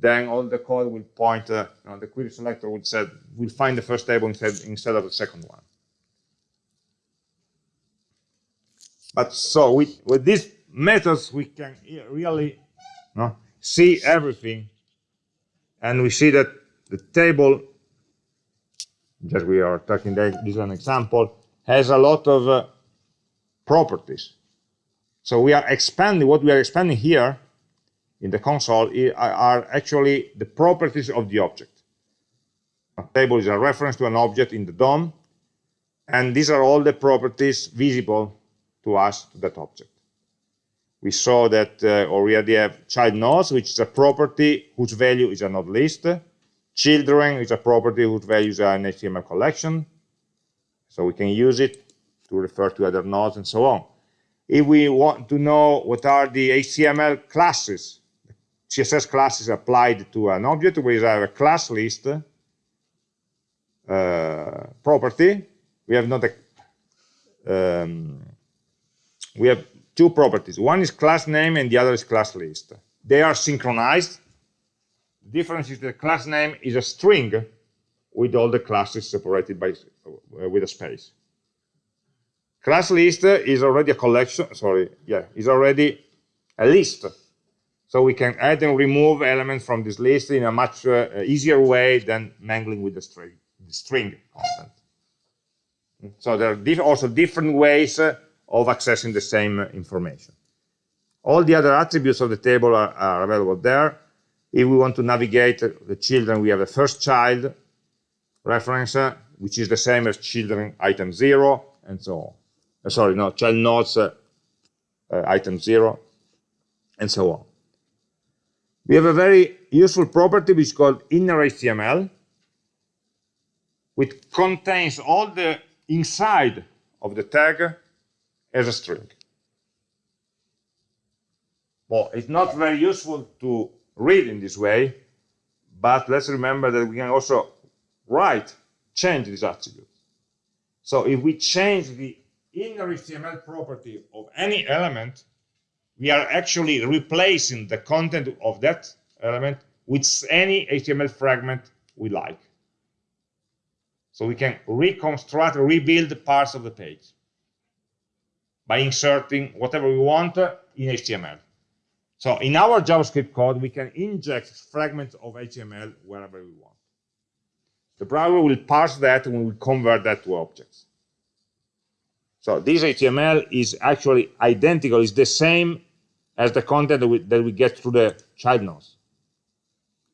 then all the code will point, uh, you know, the query selector will, say, will find the first table instead, instead of the second one. But so with, with these methods, we can really you know, see everything. And we see that the table, just we are talking, this is an example, has a lot of uh, properties. So we are expanding, what we are expanding here in the console are actually the properties of the object. A table is a reference to an object in the DOM, and these are all the properties visible to us, to that object. We saw that uh, already have child nodes, which is a property whose value is a node list. Children is a property whose value is an HTML collection. So we can use it to refer to other nodes and so on. If we want to know what are the HTML classes, CSS classes applied to an object, we have a class list uh, property. We have not a, um, we have two properties. One is class name and the other is class list. They are synchronized. The difference is the class name is a string with all the classes separated by with a space. Class list is already a collection, sorry, yeah, is already a list. So we can add and remove elements from this list in a much uh, easier way than mangling with the string, the string content. So there are diff also different ways uh, of accessing the same information. All the other attributes of the table are, are available there. If we want to navigate the children, we have the first child, reference, which is the same as children item 0, and so on. Uh, sorry, no, child nodes uh, uh, item 0, and so on. We have a very useful property which is called inner HTML, which contains all the inside of the tag as a string. Well, it's not very useful to read in this way, but let's remember that we can also write, change this attribute. So if we change the inner HTML property of any element, we are actually replacing the content of that element with any HTML fragment we like. So we can reconstruct, rebuild parts of the page by inserting whatever we want in HTML. So in our JavaScript code, we can inject fragments of HTML wherever we want. The browser will parse that and will convert that to objects. So this HTML is actually identical, it's the same as the content that we, that we get through the child nodes.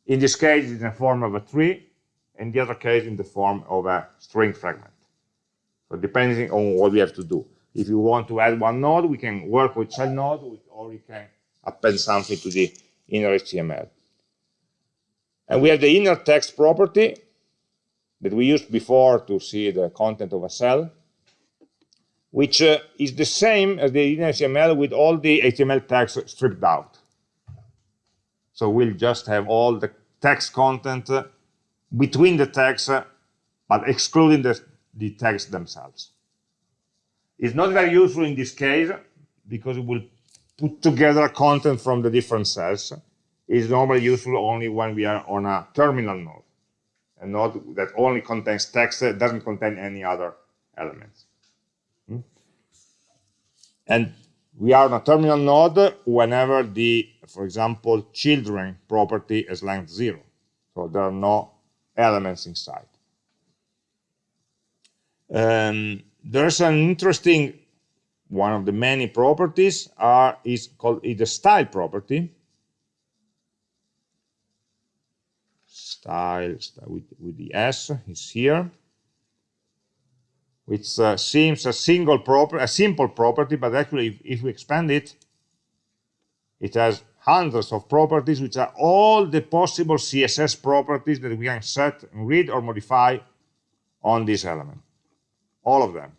In this case, it's in the form of a tree, in the other case, in the form of a string fragment. So depending on what we have to do. If you want to add one node, we can work with child node, or we can append something to the inner HTML. And we have the inner text property that we used before to see the content of a cell, which uh, is the same as the HTML with all the HTML tags stripped out. So we'll just have all the text content uh, between the tags, uh, but excluding the, the text themselves. It's not very useful in this case because it will put together content from the different cells. It's normally useful only when we are on a terminal node, a node that only contains text, doesn't contain any other elements. Hmm? And we are on a terminal node whenever the, for example, children property is length zero. So there are no elements inside. Um, there's an interesting one of the many properties are is called is the style property. Style, with, with the S is here. Which uh, seems a single proper a simple property but actually if, if, we expand it it has hundreds of properties which are all the possible css properties that we can set and read or modify on this element. All of them.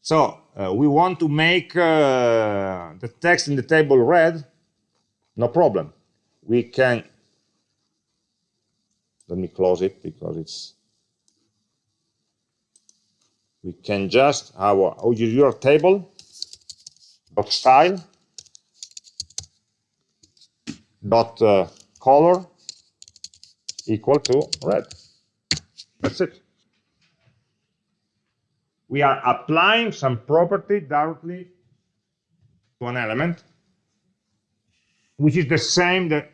So uh, we want to make uh, the text in the table red. No problem. We can let me close it because it's we can just have a your table dot style dot uh, color equal to red. That's it. We are applying some property directly to an element, which is the same that,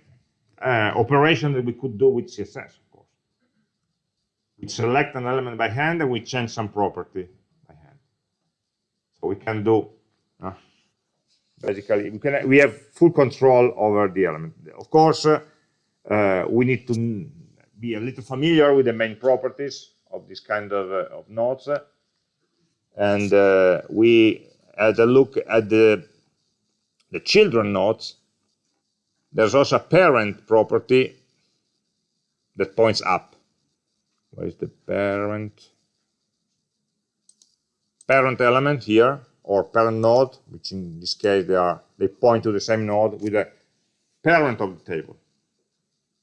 uh, operation that we could do with CSS we select an element by hand and we change some property by hand. So we can do, uh, basically, we, can, we have full control over the element. Of course, uh, uh, we need to be a little familiar with the main properties of this kind of, uh, of nodes. And uh, we had a look at the, the children nodes. There's also a parent property that points up where is the parent? Parent element here or parent node which in this case they are they point to the same node with a parent of the table.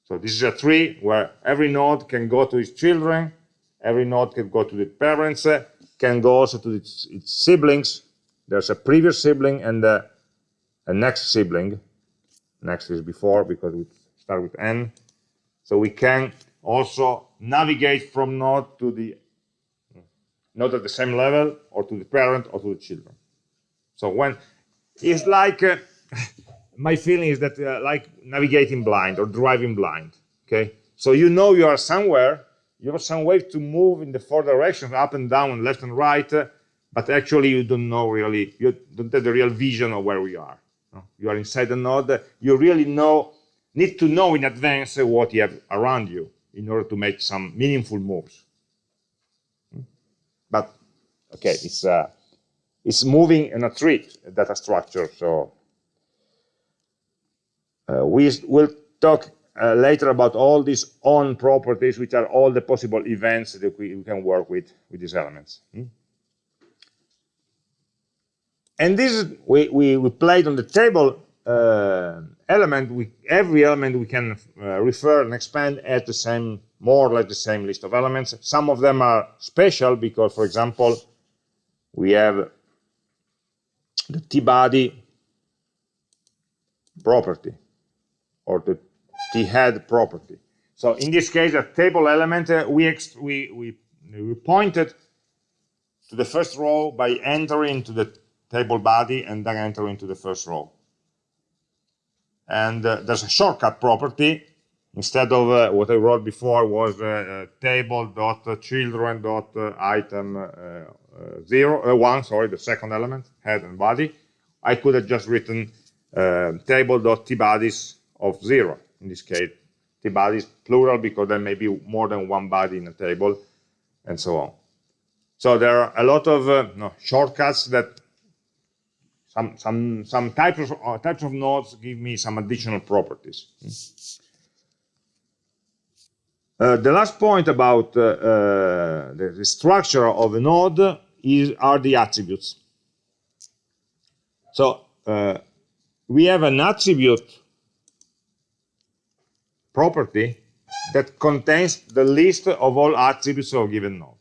So this is a tree where every node can go to its children every node can go to the parents uh, can go also to its, its siblings. There's a previous sibling and a next sibling. Next is before because we start with n. So we can also navigate from node to the node at the same level or to the parent or to the children. So when it's like uh, my feeling is that uh, like navigating blind or driving blind. Okay, so you know you are somewhere, you have some way to move in the four directions, up and down, and left and right, uh, but actually you don't know really, you don't have the real vision of where we are. No? You are inside the node, you really know, need to know in advance what you have around you in order to make some meaningful moves. But okay, it's uh, it's moving in a tree data structure. So uh, we will talk uh, later about all these on properties, which are all the possible events that we, we can work with with these elements. Hmm? And this is, we, we, we played on the table uh, element, we, every element we can uh, refer and expand at the same, more or less the same list of elements. Some of them are special because, for example, we have the t-body property or the t-head property. So in this case, a table element, uh, we, we, we, we pointed to the first row by entering into the table body and then enter into the first row and uh, there's a shortcut property instead of uh, what I wrote before was uh, uh table dot children dot item uh, zero uh, one sorry the second element head and body I could have just written table dot tbodies of zero in this case, tbodies, plural, because there may be more than one body in a table, and so on. So there are a lot of uh, no, shortcuts that some some some types of uh, types of nodes give me some additional properties. Uh, the last point about uh, uh, the, the, structure of a node is are the attributes. So uh, we have an attribute property that contains the list of all attributes of a given node.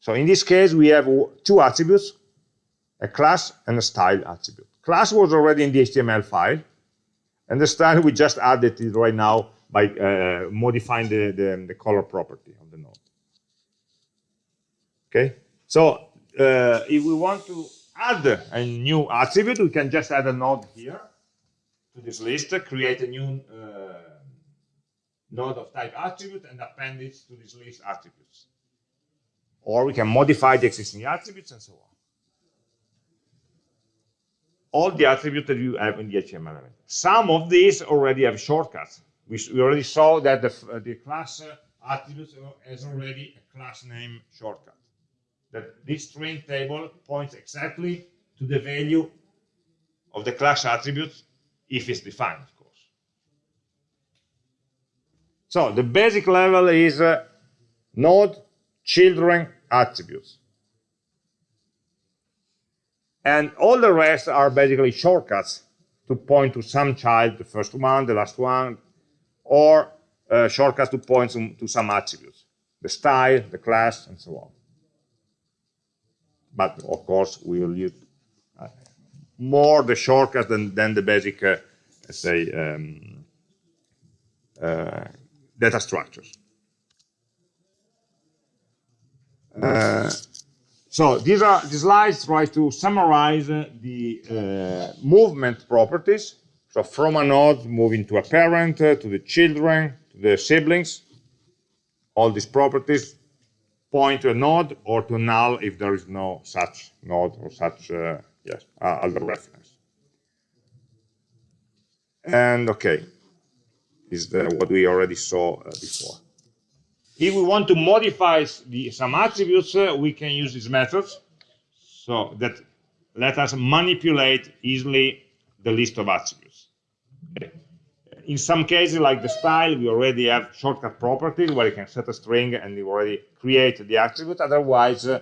So in this case, we have two attributes, a class and a style attribute. Class was already in the HTML file, and the style we just added it right now by uh, modifying the, the, the, color property of the node. Okay, so uh, if we want to add a new attribute, we can just add a node here to this list, create a new uh, node of type attribute and append it to this list attributes. Or we can modify the existing attributes and so on. All the attributes that you have in the HTML element. Some of these already have shortcuts. We, we already saw that the, uh, the class uh, attributes has already a class name shortcut. That this string table points exactly to the value of the class attributes if it's defined, of course. So the basic level is uh, node children attributes. And all the rest are basically shortcuts to point to some child, the first one, the last one, or uh, shortcuts to point to, some attributes, the style, the class, and so on. But of course, we will use uh, more the shortcuts than, than the basic, uh, let's say, um, uh, data structures. Uh, so these are these slides try to summarize the uh, movement properties. So from a node moving to a parent, uh, to the children, to the siblings, all these properties point to a node or to null if there is no such node or such uh, yes uh, other reference. And okay, is what we already saw uh, before. If we want to modify the, some attributes, uh, we can use these methods. So that let us manipulate easily the list of attributes. Okay. In some cases, like the style, we already have shortcut properties where you can set a string and you already create the attribute. Otherwise, uh,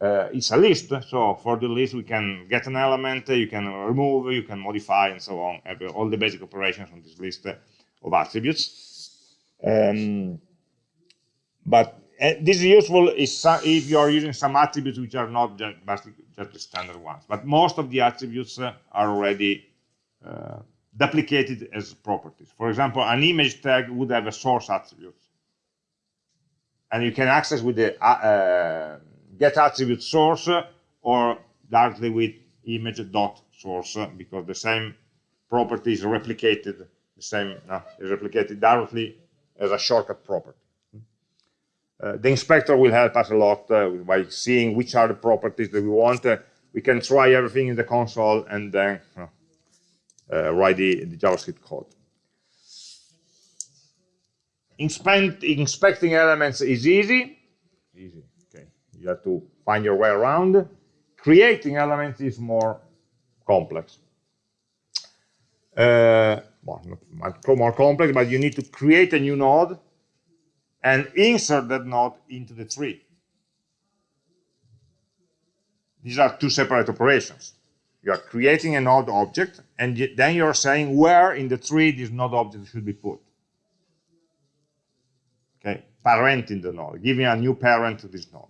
uh, it's a list. So for the list, we can get an element, you can remove, you can modify, and so on. All the basic operations on this list of attributes. Um, but uh, this is useful if you are using some attributes which are not just, just the standard ones. But most of the attributes uh, are already uh, duplicated as properties. For example, an image tag would have a source attribute. And you can access with the get attribute source or directly with image dot source because the same property is replicated the same is replicated directly as a shortcut property. Uh, the inspector will help us a lot uh, by seeing which are the properties that we want. Uh, we can try everything in the console and then uh, write the, the, JavaScript code. Inspect, inspecting elements is easy. Easy. Okay. You have to find your way around. Creating elements is more complex. Uh, well, not more complex, but you need to create a new node and insert that node into the tree. These are two separate operations. You are creating a node object, and then you're saying where in the tree this node object should be put. Okay, parenting the node, giving a new parent to this node.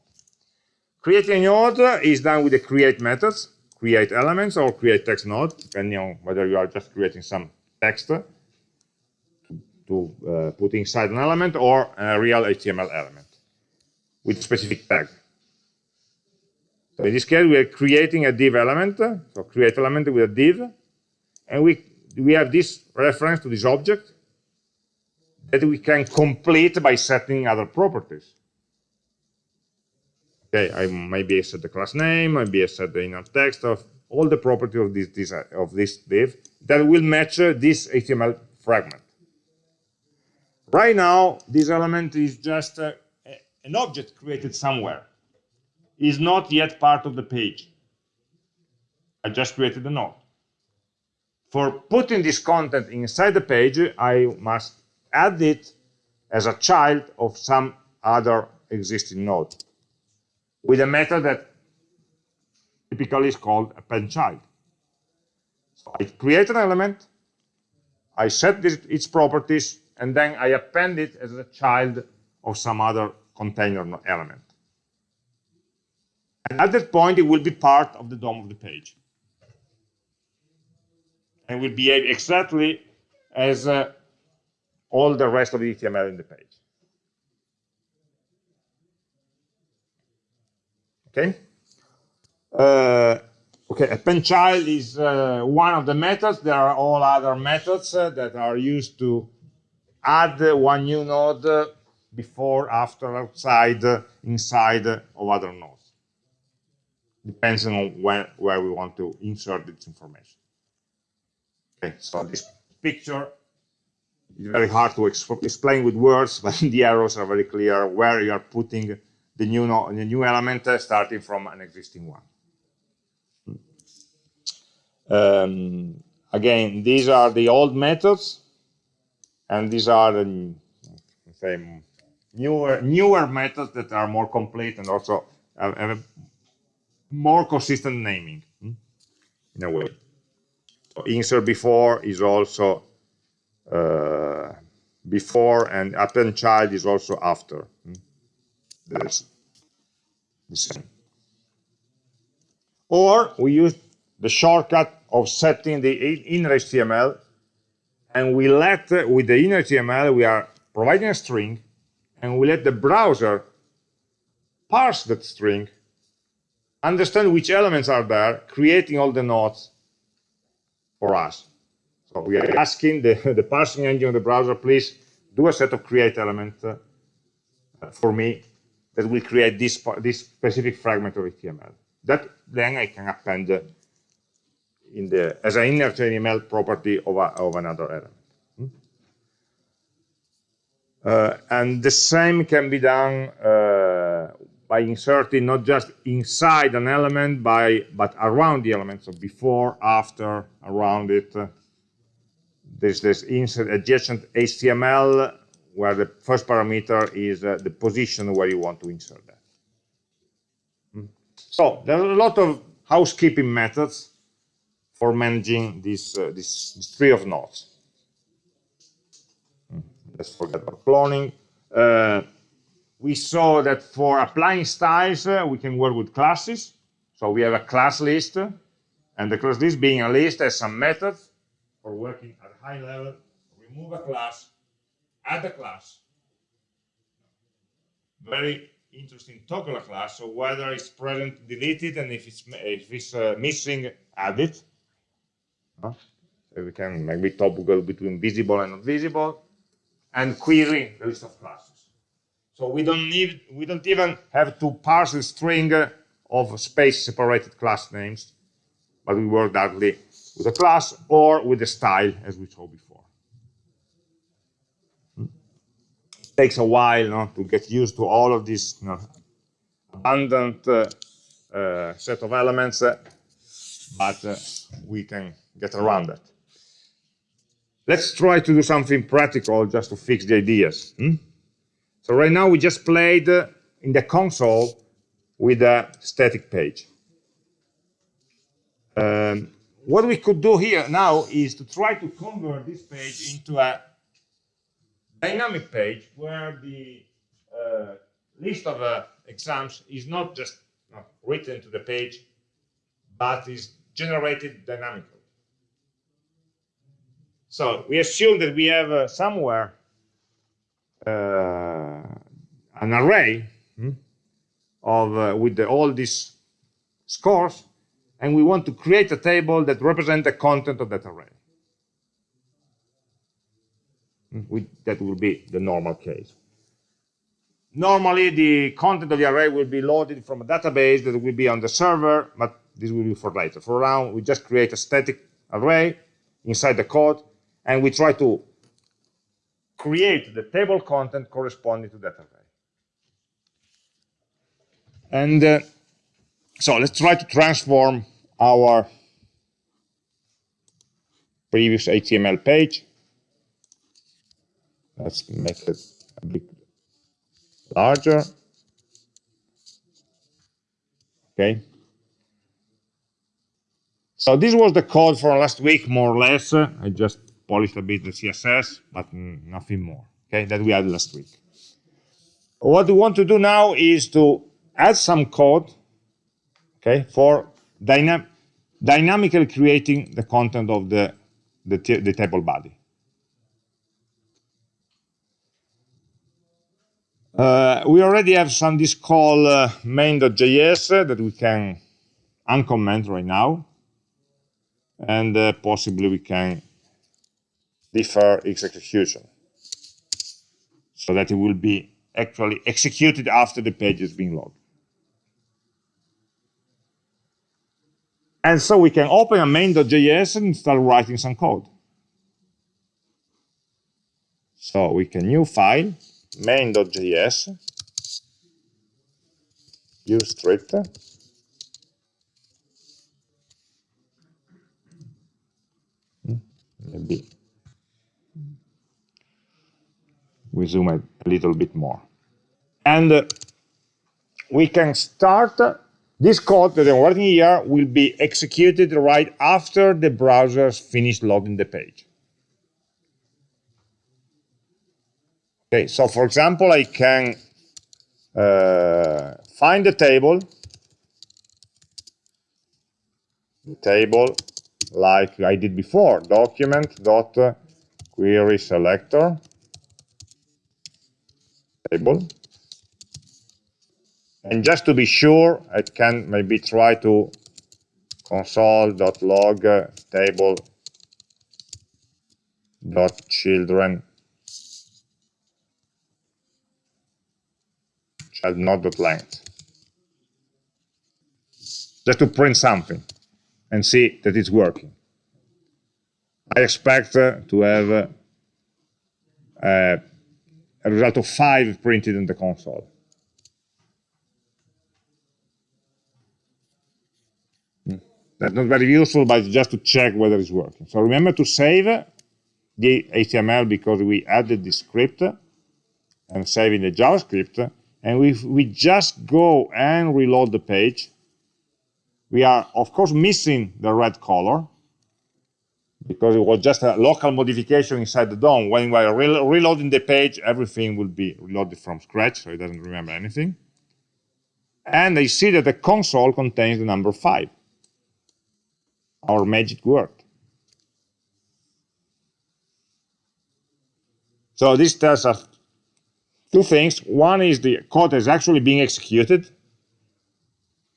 Creating a node is done with the create methods, create elements or create text node, depending on whether you are just creating some text to uh, put inside an element or a real HTML element with specific tag. So in this case, we are creating a div element, so create element with a div, and we, we have this reference to this object that we can complete by setting other properties. Okay, I maybe I set the class name, maybe I set the inner text of all the properties of this, this of this div that will match uh, this HTML fragment. Right now, this element is just uh, an object created somewhere. Is not yet part of the page. I just created a node. For putting this content inside the page, I must add it as a child of some other existing node with a method that typically is called append child. So I create an element, I set this, its properties, and then I append it as a child of some other container element. And at that point, it will be part of the DOM of the page. And will behave exactly as uh, all the rest of the HTML in the page. Okay? Uh, okay, append child is uh, one of the methods. There are all other methods uh, that are used to add one new node before, after, outside, inside of other nodes. Depends on when, where we want to insert this information. Okay, so this picture is very hard to explain with words, but the arrows are very clear where you are putting the new, no the new element uh, starting from an existing one. Um, again, these are the old methods and these are the say, newer newer methods that are more complete and also have, have a more consistent naming hmm, in a way. So insert before is also uh, before and append child is also after. Hmm. That's the same. Or we use the shortcut of setting the inner HTML and we let, with the inner HTML, we are providing a string, and we let the browser parse that string, understand which elements are there, creating all the nodes for us. So we are asking the, the parsing engine of the browser, please do a set of create element uh, for me that will create this, this specific fragment of HTML. That then I can append in the as an inner HTML property of, a, of another element. Hmm? Uh, and the same can be done uh, by inserting not just inside an element, by but around the element. So before, after, around it. There's this insert adjacent HTML where the first parameter is uh, the position where you want to insert that. Hmm? So there are a lot of housekeeping methods for managing this, uh, this, this, tree of nodes. Hmm, let's forget about cloning. Uh, we saw that for applying styles, uh, we can work with classes. So we have a class list, and the class list being a list has some methods for working at a high level. Remove a class, add a class. Very interesting toggle class. So whether it's present, delete it, and if it's if it's uh, missing, add it. So we can maybe toggle between visible and not visible, and query the list of classes. So we don't need, we don't even have to parse the string of space-separated class names, but we work directly with a class or with a style, as we saw before. It takes a while no, to get used to all of this you know, abundant uh, uh, set of elements, uh, but uh, we can get around that. Let's try to do something practical just to fix the ideas. Hmm? So right now we just played uh, in the console with a static page. Um, what we could do here now is to try to convert this page into a dynamic page where the uh, list of uh, exams is not just written to the page, but is generated dynamically. So we assume that we have uh, somewhere uh, an array hmm, of uh, with the, all these scores, and we want to create a table that represents the content of that array. Hmm, we, that will be the normal case. Normally, the content of the array will be loaded from a database that will be on the server, but this will be for later. For now, we just create a static array inside the code and we try to create the table content corresponding to that array. And uh, so let's try to transform our previous HTML page. Let's make it a bit larger. Okay. So this was the code for last week, more or less. I just polished a bit the CSS, but nothing more, okay, that we had last week. What we want to do now is to add some code, okay, for dynam dynamically creating the content of the, the, the table body. Uh, we already have some this call uh, main.js uh, that we can uncomment right now and uh, possibly we can defer its execution so that it will be actually executed after the page is being logged. And so we can open a main.js and start writing some code. So we can new file, main.js, use script, hmm, maybe we zoom a, little bit more. And uh, we can start, uh, this code that I'm writing here will be executed right after the browser's finished loading the page. Okay, so for example, I can uh, find the table, the table like I did before, document dot query selector table. And just to be sure, I can maybe try to console.log table dot children child not dot length just to print something and see that it's working. I expect uh, to have uh, result of 5 printed in the console. Hmm. That's not very useful, but just to check whether it's working. So remember to save the HTML because we added the script and saving the JavaScript. And if we just go and reload the page, we are, of course, missing the red color because it was just a local modification inside the DOM. When we are re reloading the page, everything will be reloaded from scratch, so it doesn't remember anything. And I see that the console contains the number 5. Our magic word. So this tells us two things. One is the code is actually being executed,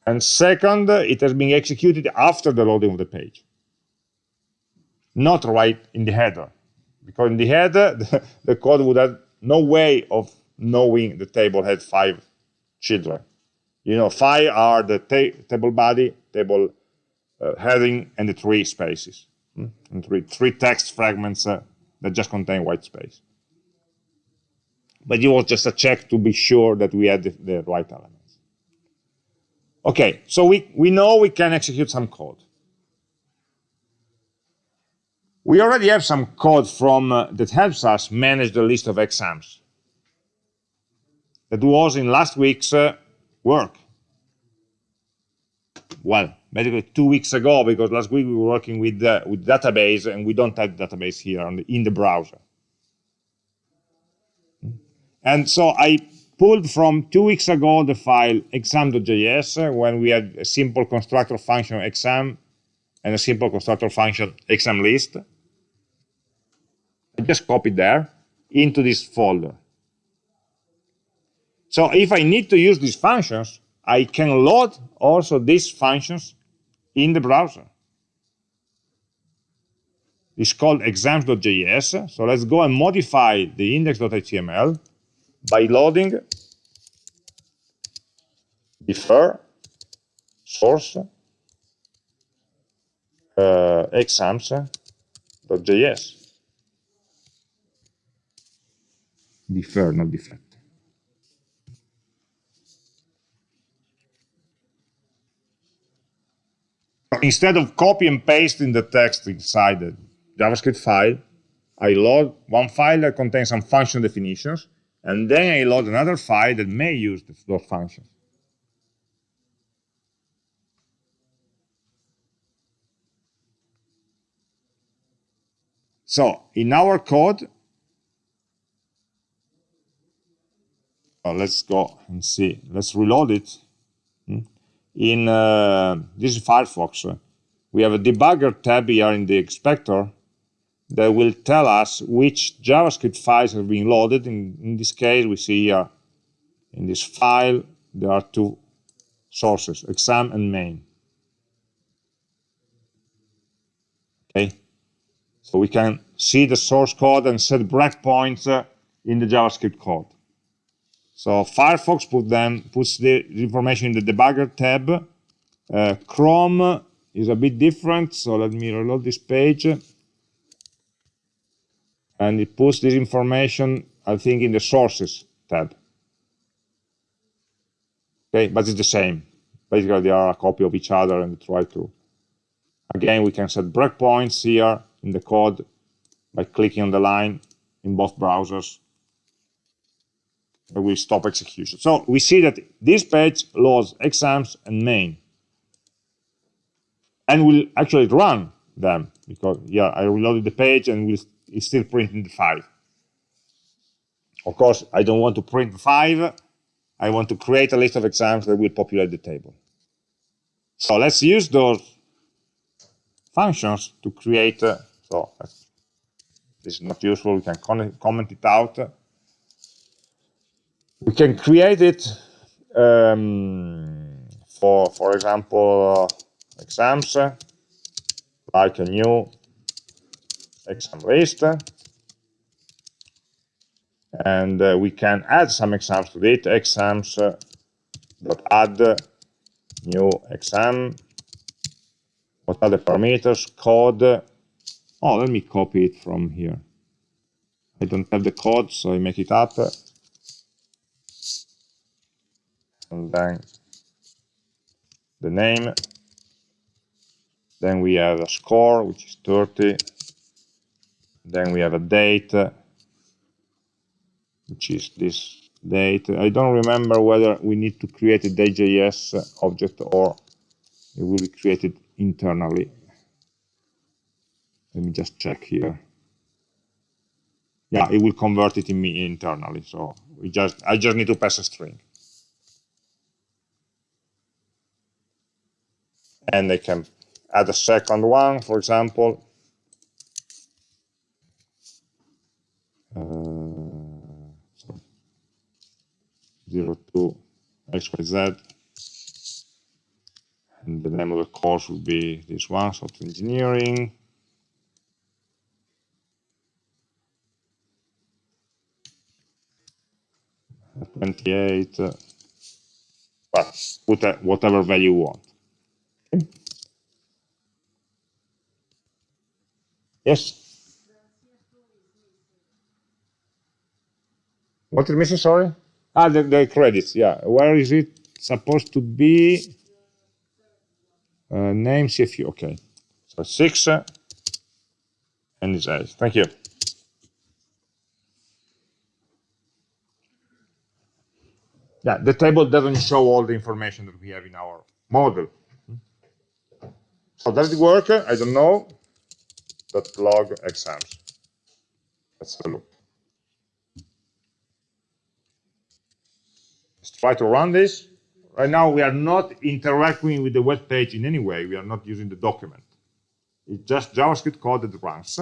and second, it has been executed after the loading of the page, not right in the header. Because in the header, the, the code would have no way of knowing the table had five children. You know, five are the ta table body, table uh, heading, and the three spaces. Hmm? And three, three text fragments uh, that just contain white space. But it was just a check to be sure that we had the, the right elements. Okay, so we, we know we can execute some code. We already have some code from uh, that helps us manage the list of exams. That was in last week's uh, work. Well, basically two weeks ago, because last week we were working with uh, with database, and we don't have database here the, in the browser. And so I pulled from two weeks ago the file exam.js when we had a simple constructor function exam and a simple constructor function exam list. I just copy there into this folder. So if I need to use these functions, I can load also these functions in the browser. It's called exams.js. So let's go and modify the index.html by loading defer source uh, exams.js. Defer, not defect. Instead of copy and pasting the text inside the JavaScript file, I load one file that contains some function definitions, and then I load another file that may use those functions. So in our code, uh, let's go and see. Let's reload it. Hmm? In uh, this is Firefox. We have a debugger tab here in the inspector that will tell us which JavaScript files have been loaded. In, in this case, we see here in this file, there are two sources, exam and main. Okay, so we can see the source code and set breakpoints uh, in the JavaScript code. So Firefox put them, puts the information in the debugger tab. Uh, Chrome is a bit different, so let me reload this page and it puts this information, I think, in the sources tab. Okay, but it's the same. Basically, they are a copy of each other and try to. Again, we can set breakpoints here in the code by clicking on the line in both browsers. Will stop execution. So we see that this page loads exams and main. And will actually run them because yeah, I reloaded the page and will is still printing the 5. Of course, I don't want to print 5. I want to create a list of exams that will populate the table. So let's use those functions to create, uh, so this is not useful, we can comment it out. We can create it um, for, for example, uh, exams, like a new exam list. And uh, we can add some exams to it, exams uh, dot add new exam. What are the parameters? Code. Oh, let me copy it from here. I don't have the code, so I make it up. And then the name. Then we have a score, which is 30. Then we have a date, which is this date. I don't remember whether we need to create a dayjs object or it will be created internally. Let me just check here. Yeah, it will convert it in me internally. So we just I just need to pass a string. And I can add a second one, for example. uh, so 0 to xyz and the name of the course would be this one software engineering Twenty eight, uh, but put a, whatever value you want. Yes. What is missing, sorry? Ah, the, the credits, yeah. Where is it supposed to be? Uh, name CFU, okay. So six, uh, and it's eight. Thank you. Yeah, the table doesn't show all the information that we have in our model. So does it work? I don't know. Dot log exams. Let's have a look. Let's try to run this. Right now, we are not interacting with the web page in any way. We are not using the document. It's just JavaScript code that runs.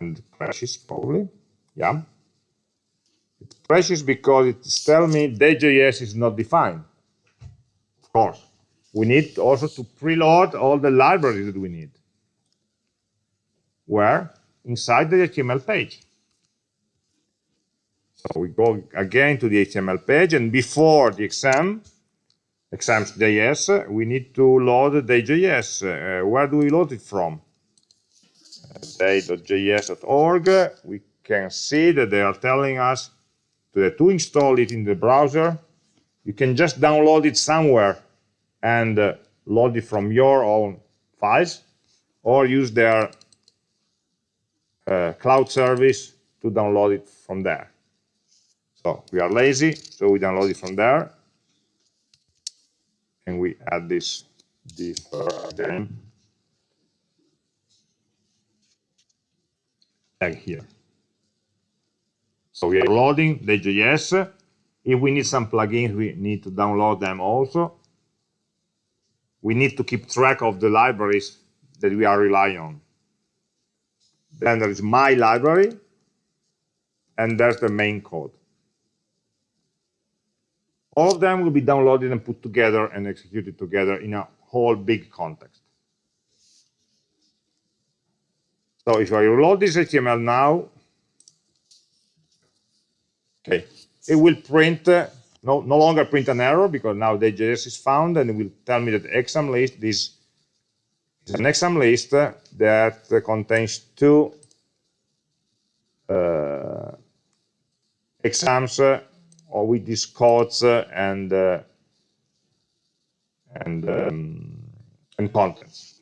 And crashes, probably. Yeah. It crashes because it's telling me dayjs is not defined. Of course. We need also to preload all the libraries that we need. Where? Inside the HTML page. So we go again to the HTML page, and before the exam, exams.js, we need to load dayjs. Uh, where do we load it from? Uh, day.js.org. We can see that they are telling us to, install it in the browser. You can just download it somewhere and uh, load it from your own files or use their uh, cloud service to download it from there. So we are lazy, so we download it from there. And we add this diff again. Here. So we are loading dayjs. If we need some plugins, we need to download them also. We need to keep track of the libraries that we are relying on. Then there is my library, and there's the main code. All of them will be downloaded and put together and executed together in a whole big context. So if I reload this HTML now, okay, it will print, uh, no, no longer print an error because now dayjs is found and it will tell me that exam list is, is an exam list that contains two uh, exams uh, or with these codes uh, and uh, and um, and contents.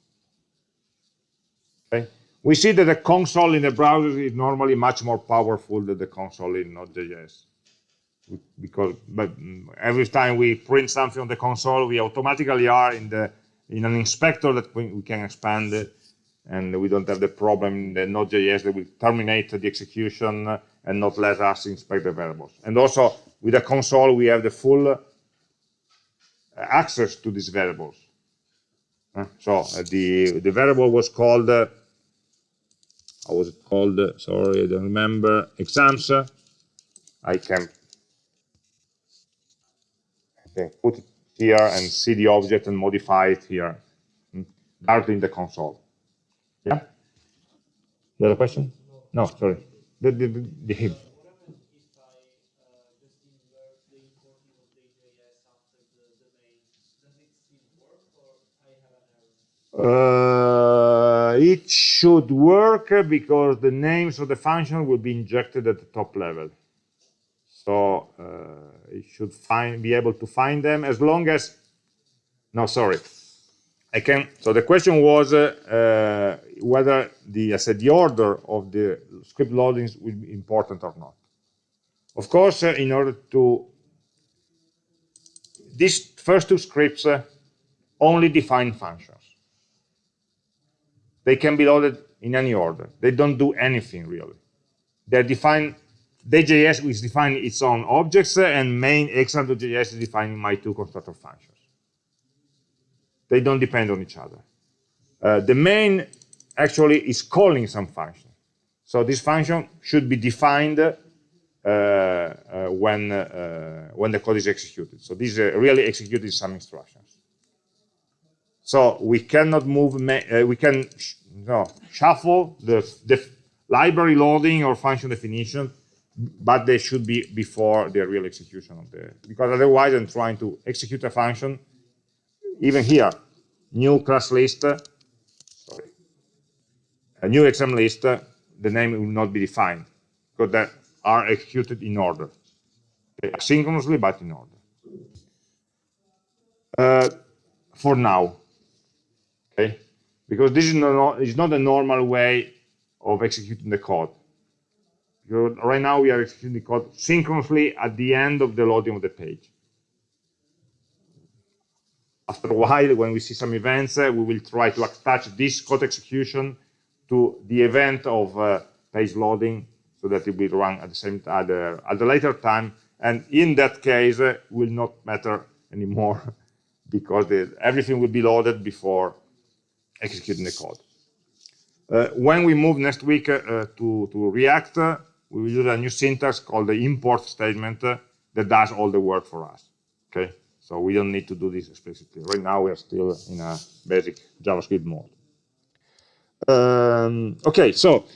Okay, we see that the console in the browser is normally much more powerful than the console in Node.js because but every time we print something on the console, we automatically are in the in an inspector that we, can expand it, and we don't have the problem in the Node.js that will terminate the execution and not let us inspect the variables. And also with the console, we have the full uh, access to these variables. So uh, the the variable was called uh, how was it called? sorry, I don't remember. Exams. I can I can put it here and see the object and modify it here directly in the console. Yeah. The other question? No, sorry. The the the, the Uh, it should work because the names of the function will be injected at the top level. So uh, it should find, be able to find them as long as, no, sorry. I can, so the question was uh, uh, whether the, I said the order of the script loadings will be important or not. Of course, uh, in order to, these first two scripts uh, only define functions. They can be loaded in any order. They don't do anything really. They're defined, dayjs is defining its own objects and main exam.js is defining my two constructor functions. They don't depend on each other. Uh, the main actually is calling some function. So this function should be defined uh, uh, when, uh, when the code is executed. So this is really executing some instructions. So we cannot move, uh, we can sh no, shuffle the, the library loading or function definition, but they should be before the real execution of the, because otherwise I'm trying to execute a function, even here, new class list, sorry, a new exam list, the name will not be defined, because they are executed in order, asynchronously, but in order. Uh, for now, okay? Because this is not, not a normal way of executing the code. Because right now we are executing the code synchronously at the end of the loading of the page. After a while, when we see some events, uh, we will try to attach this code execution to the event of uh, page loading so that it will run at the same at the, at the later time. And in that case, uh, will not matter anymore because the, everything will be loaded before executing the code. Uh, when we move next week uh, to, to React, uh, we will use a new syntax called the import statement uh, that does all the work for us. Okay, so we don't need to do this explicitly. Right now, we are still in a basic JavaScript mode. Um, okay, so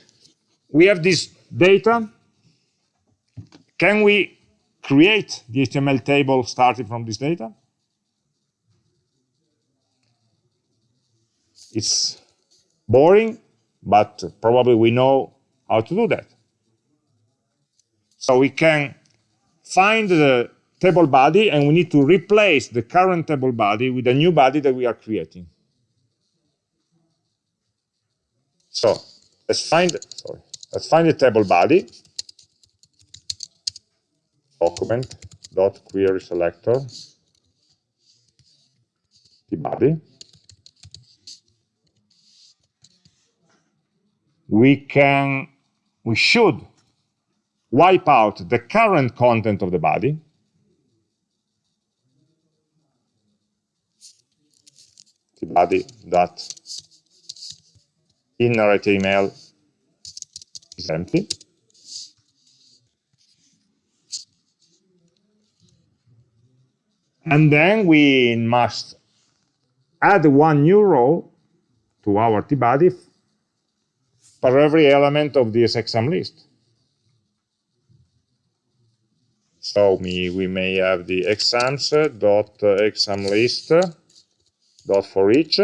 we have this data. Can we create the HTML table starting from this data? It's boring, but probably we know how to do that. So we can find the table body and we need to replace the current table body with a new body that we are creating. So let's find sorry, let's find the table body document dot query selector the body. We can we should wipe out the current content of the body the body that inner HTML is empty. And then we must add one new row to our tbody for every element of this exam list. So we, we may have the exams uh, dot uh, exam list dot for each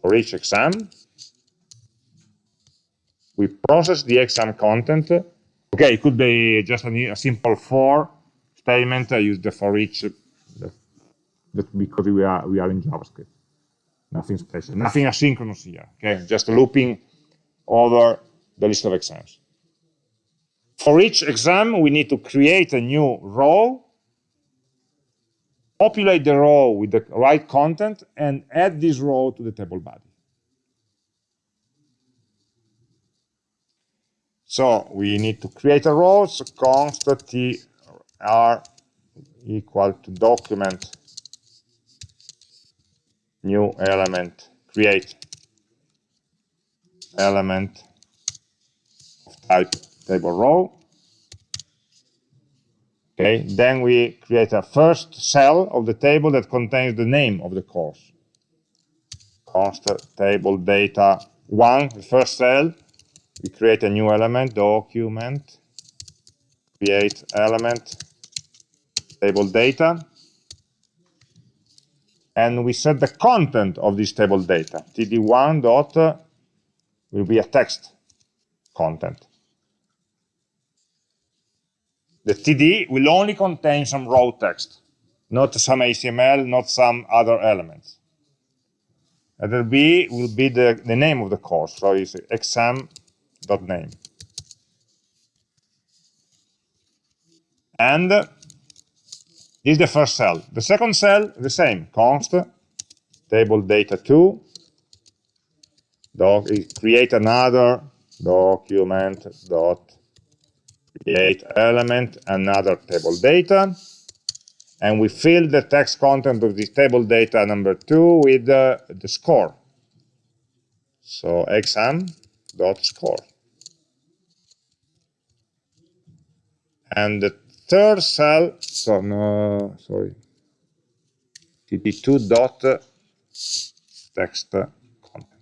for each exam. We process the exam content. Okay, it could be just a, a simple for statement. I use the for each because we are we are in JavaScript. Nothing special, nothing asynchronous here. Okay, just looping over the list of exams. For each exam, we need to create a new row populate the row with the right content, and add this row to the table body. So we need to create a row, so const tr equal to document new element, create element of type table row. Okay, then we create a first cell of the table that contains the name of the course. Const table data one, the first cell. We create a new element, document, create element, table data. And we set the content of this table data. td1 dot will be a text content the TD will only contain some raw text, not some HTML, not some other elements. Letter B will be the, the name of the course, so it's exam.name. And is the first cell. The second cell, the same, const table data 2, doc, create another document dot create element, another table data, and we fill the text content of this table data number two with the, the score. So exam dot score. And the third cell, so no, sorry, td2 dot text content.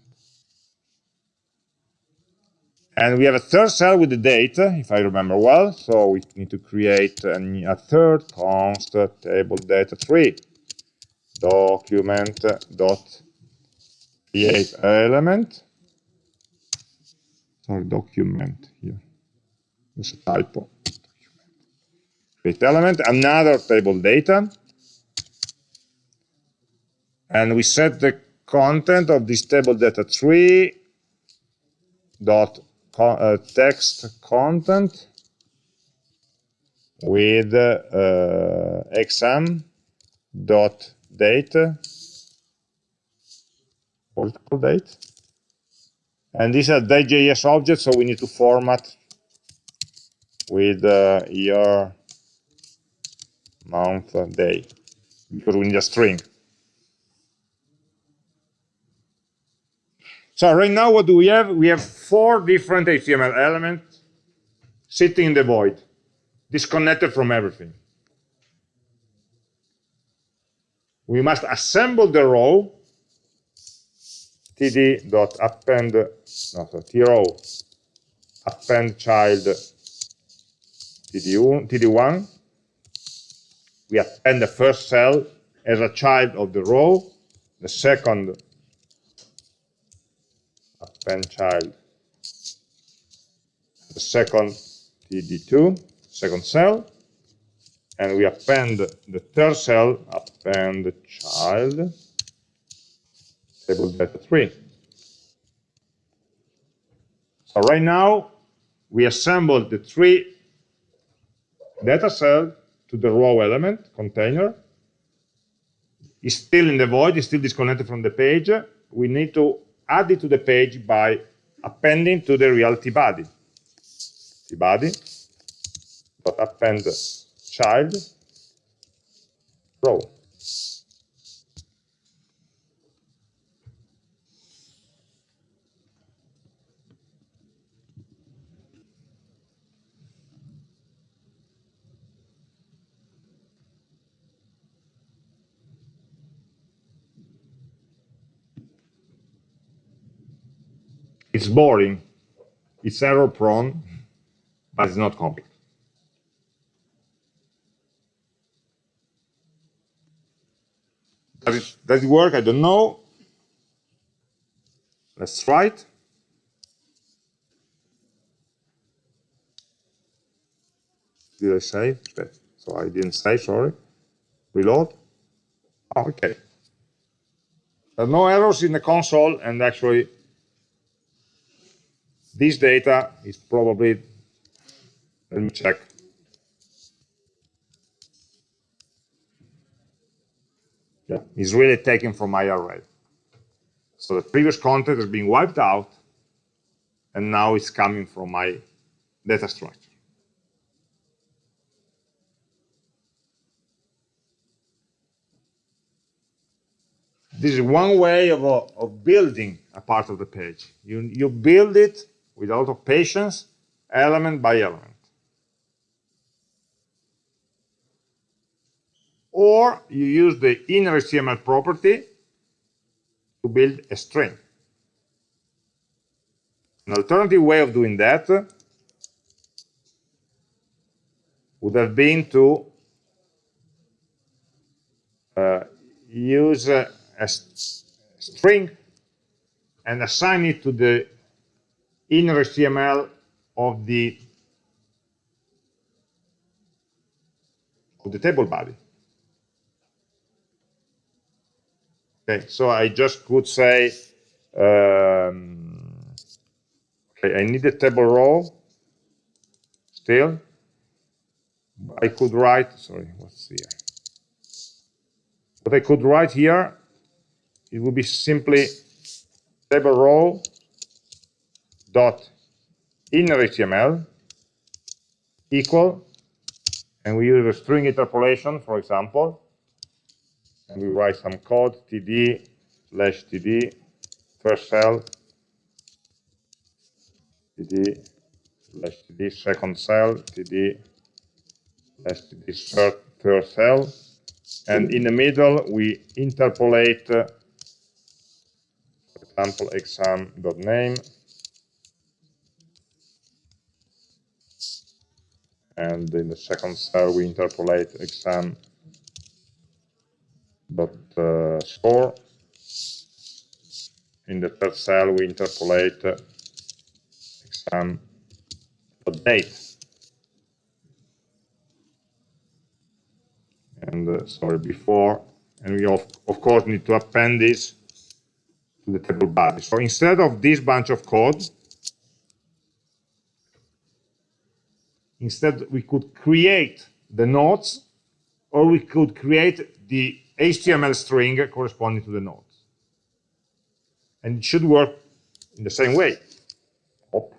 And we have a third cell with the date, if I remember well. So we need to create a, a third const table data 3 document dot create element. Sorry, document here. There's a typo. Element, another table data. And we set the content of this table data 3 dot uh, text content with uh, exam dot date called date and these are .js objects so we need to format with uh, year month day because we need a string So right now, what do we have? We have four different HTML elements sitting in the void, disconnected from everything. We must assemble the row td.append, no, so trow, append child td1, td1. We append the first cell as a child of the row, the second append child. The second td2, second cell, and we append the third cell, append child, table data 3. So right now, we assembled the three data cell to the row element container. It's still in the void, it's still disconnected from the page. We need to add it to the page by appending to the reality body. body dot append child row. It's boring, it's error prone, but it's not complex. Does it, does it work? I don't know. Let's try it. Did I say? So I didn't say, sorry. Reload. Okay. There are no errors in the console, and actually this data is probably, let me check. Yeah, is really taken from my array. So the previous content has been wiped out, and now it's coming from my data structure. This is one way of, of building a part of the page. You, you build it with a lot of patience, element by element. Or you use the inner HTML property to build a string. An alternative way of doing that would have been to uh, use a, a string and assign it to the inner HTML of the of the table body. Okay, so I just could say, um, okay, I need a table row still. I could write, sorry, what's here? What I could write here, it would be simply table row dot inner HTML equal, and we use a string interpolation, for example, and we write some code td slash td first cell td slash td second cell td slash td third, third cell and in the middle we interpolate uh, for example exam.name and in the second cell we interpolate exam dot uh, score. In the third cell we interpolate uh, exam dot date. And uh, sorry before. And we of, of course need to append this to the table body so instead of this bunch of code Instead, we could create the nodes, or we could create the HTML string corresponding to the nodes. And it should work in the same way. Oh.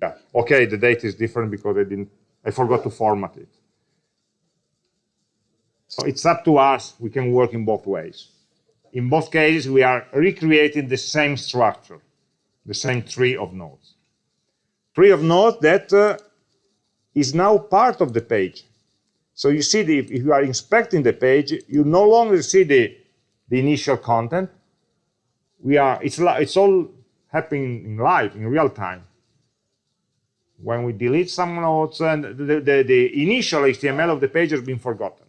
Yeah. Okay, the date is different because I didn't, I forgot to format it. So it's up to us. We can work in both ways. In both cases, we are recreating the same structure, the same tree of nodes tree of nodes that uh, is now part of the page. So you see, the, if you are inspecting the page, you no longer see the, the initial content. We are, it's, it's all happening in live, in real time. When we delete some nodes, and the, the, the initial HTML of the page has been forgotten.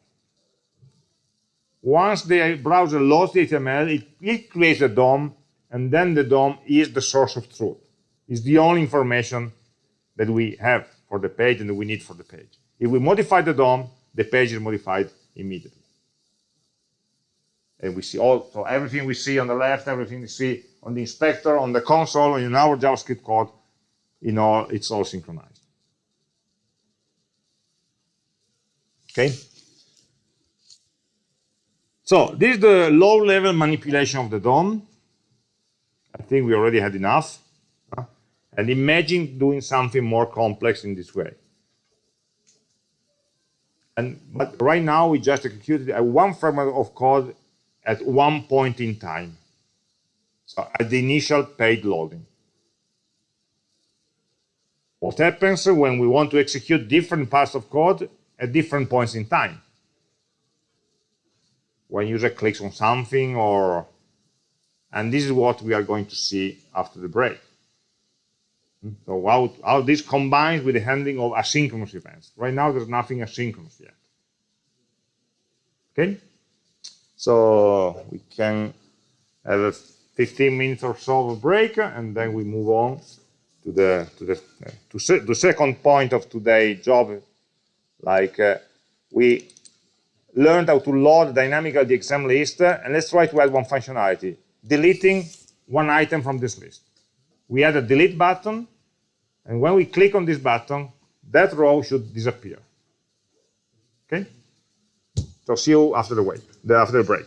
Once the browser loads the HTML, it, it creates a DOM, and then the DOM is the source of truth. is the only information that we have for the page and we need for the page. If we modify the DOM, the page is modified immediately. And we see all, so everything we see on the left, everything we see on the inspector, on the console, in our JavaScript code, in all, it's all synchronized. Okay? So this is the low-level manipulation of the DOM. I think we already had enough. And imagine doing something more complex in this way. And, but right now, we just executed one fragment of code at one point in time. So at the initial page loading. What happens when we want to execute different parts of code at different points in time? When user clicks on something or, and this is what we are going to see after the break. So how, how this combines with the handling of asynchronous events. Right now, there's nothing asynchronous yet. Okay? So we can have a 15 minutes or so of break, and then we move on to the to the to se the second point of today's job. Like uh, we learned how to load dynamically the exam list, uh, and let's try to add one functionality: deleting one item from this list we add a delete button, and when we click on this button, that row should disappear. Okay? So see you after the wait, after the break.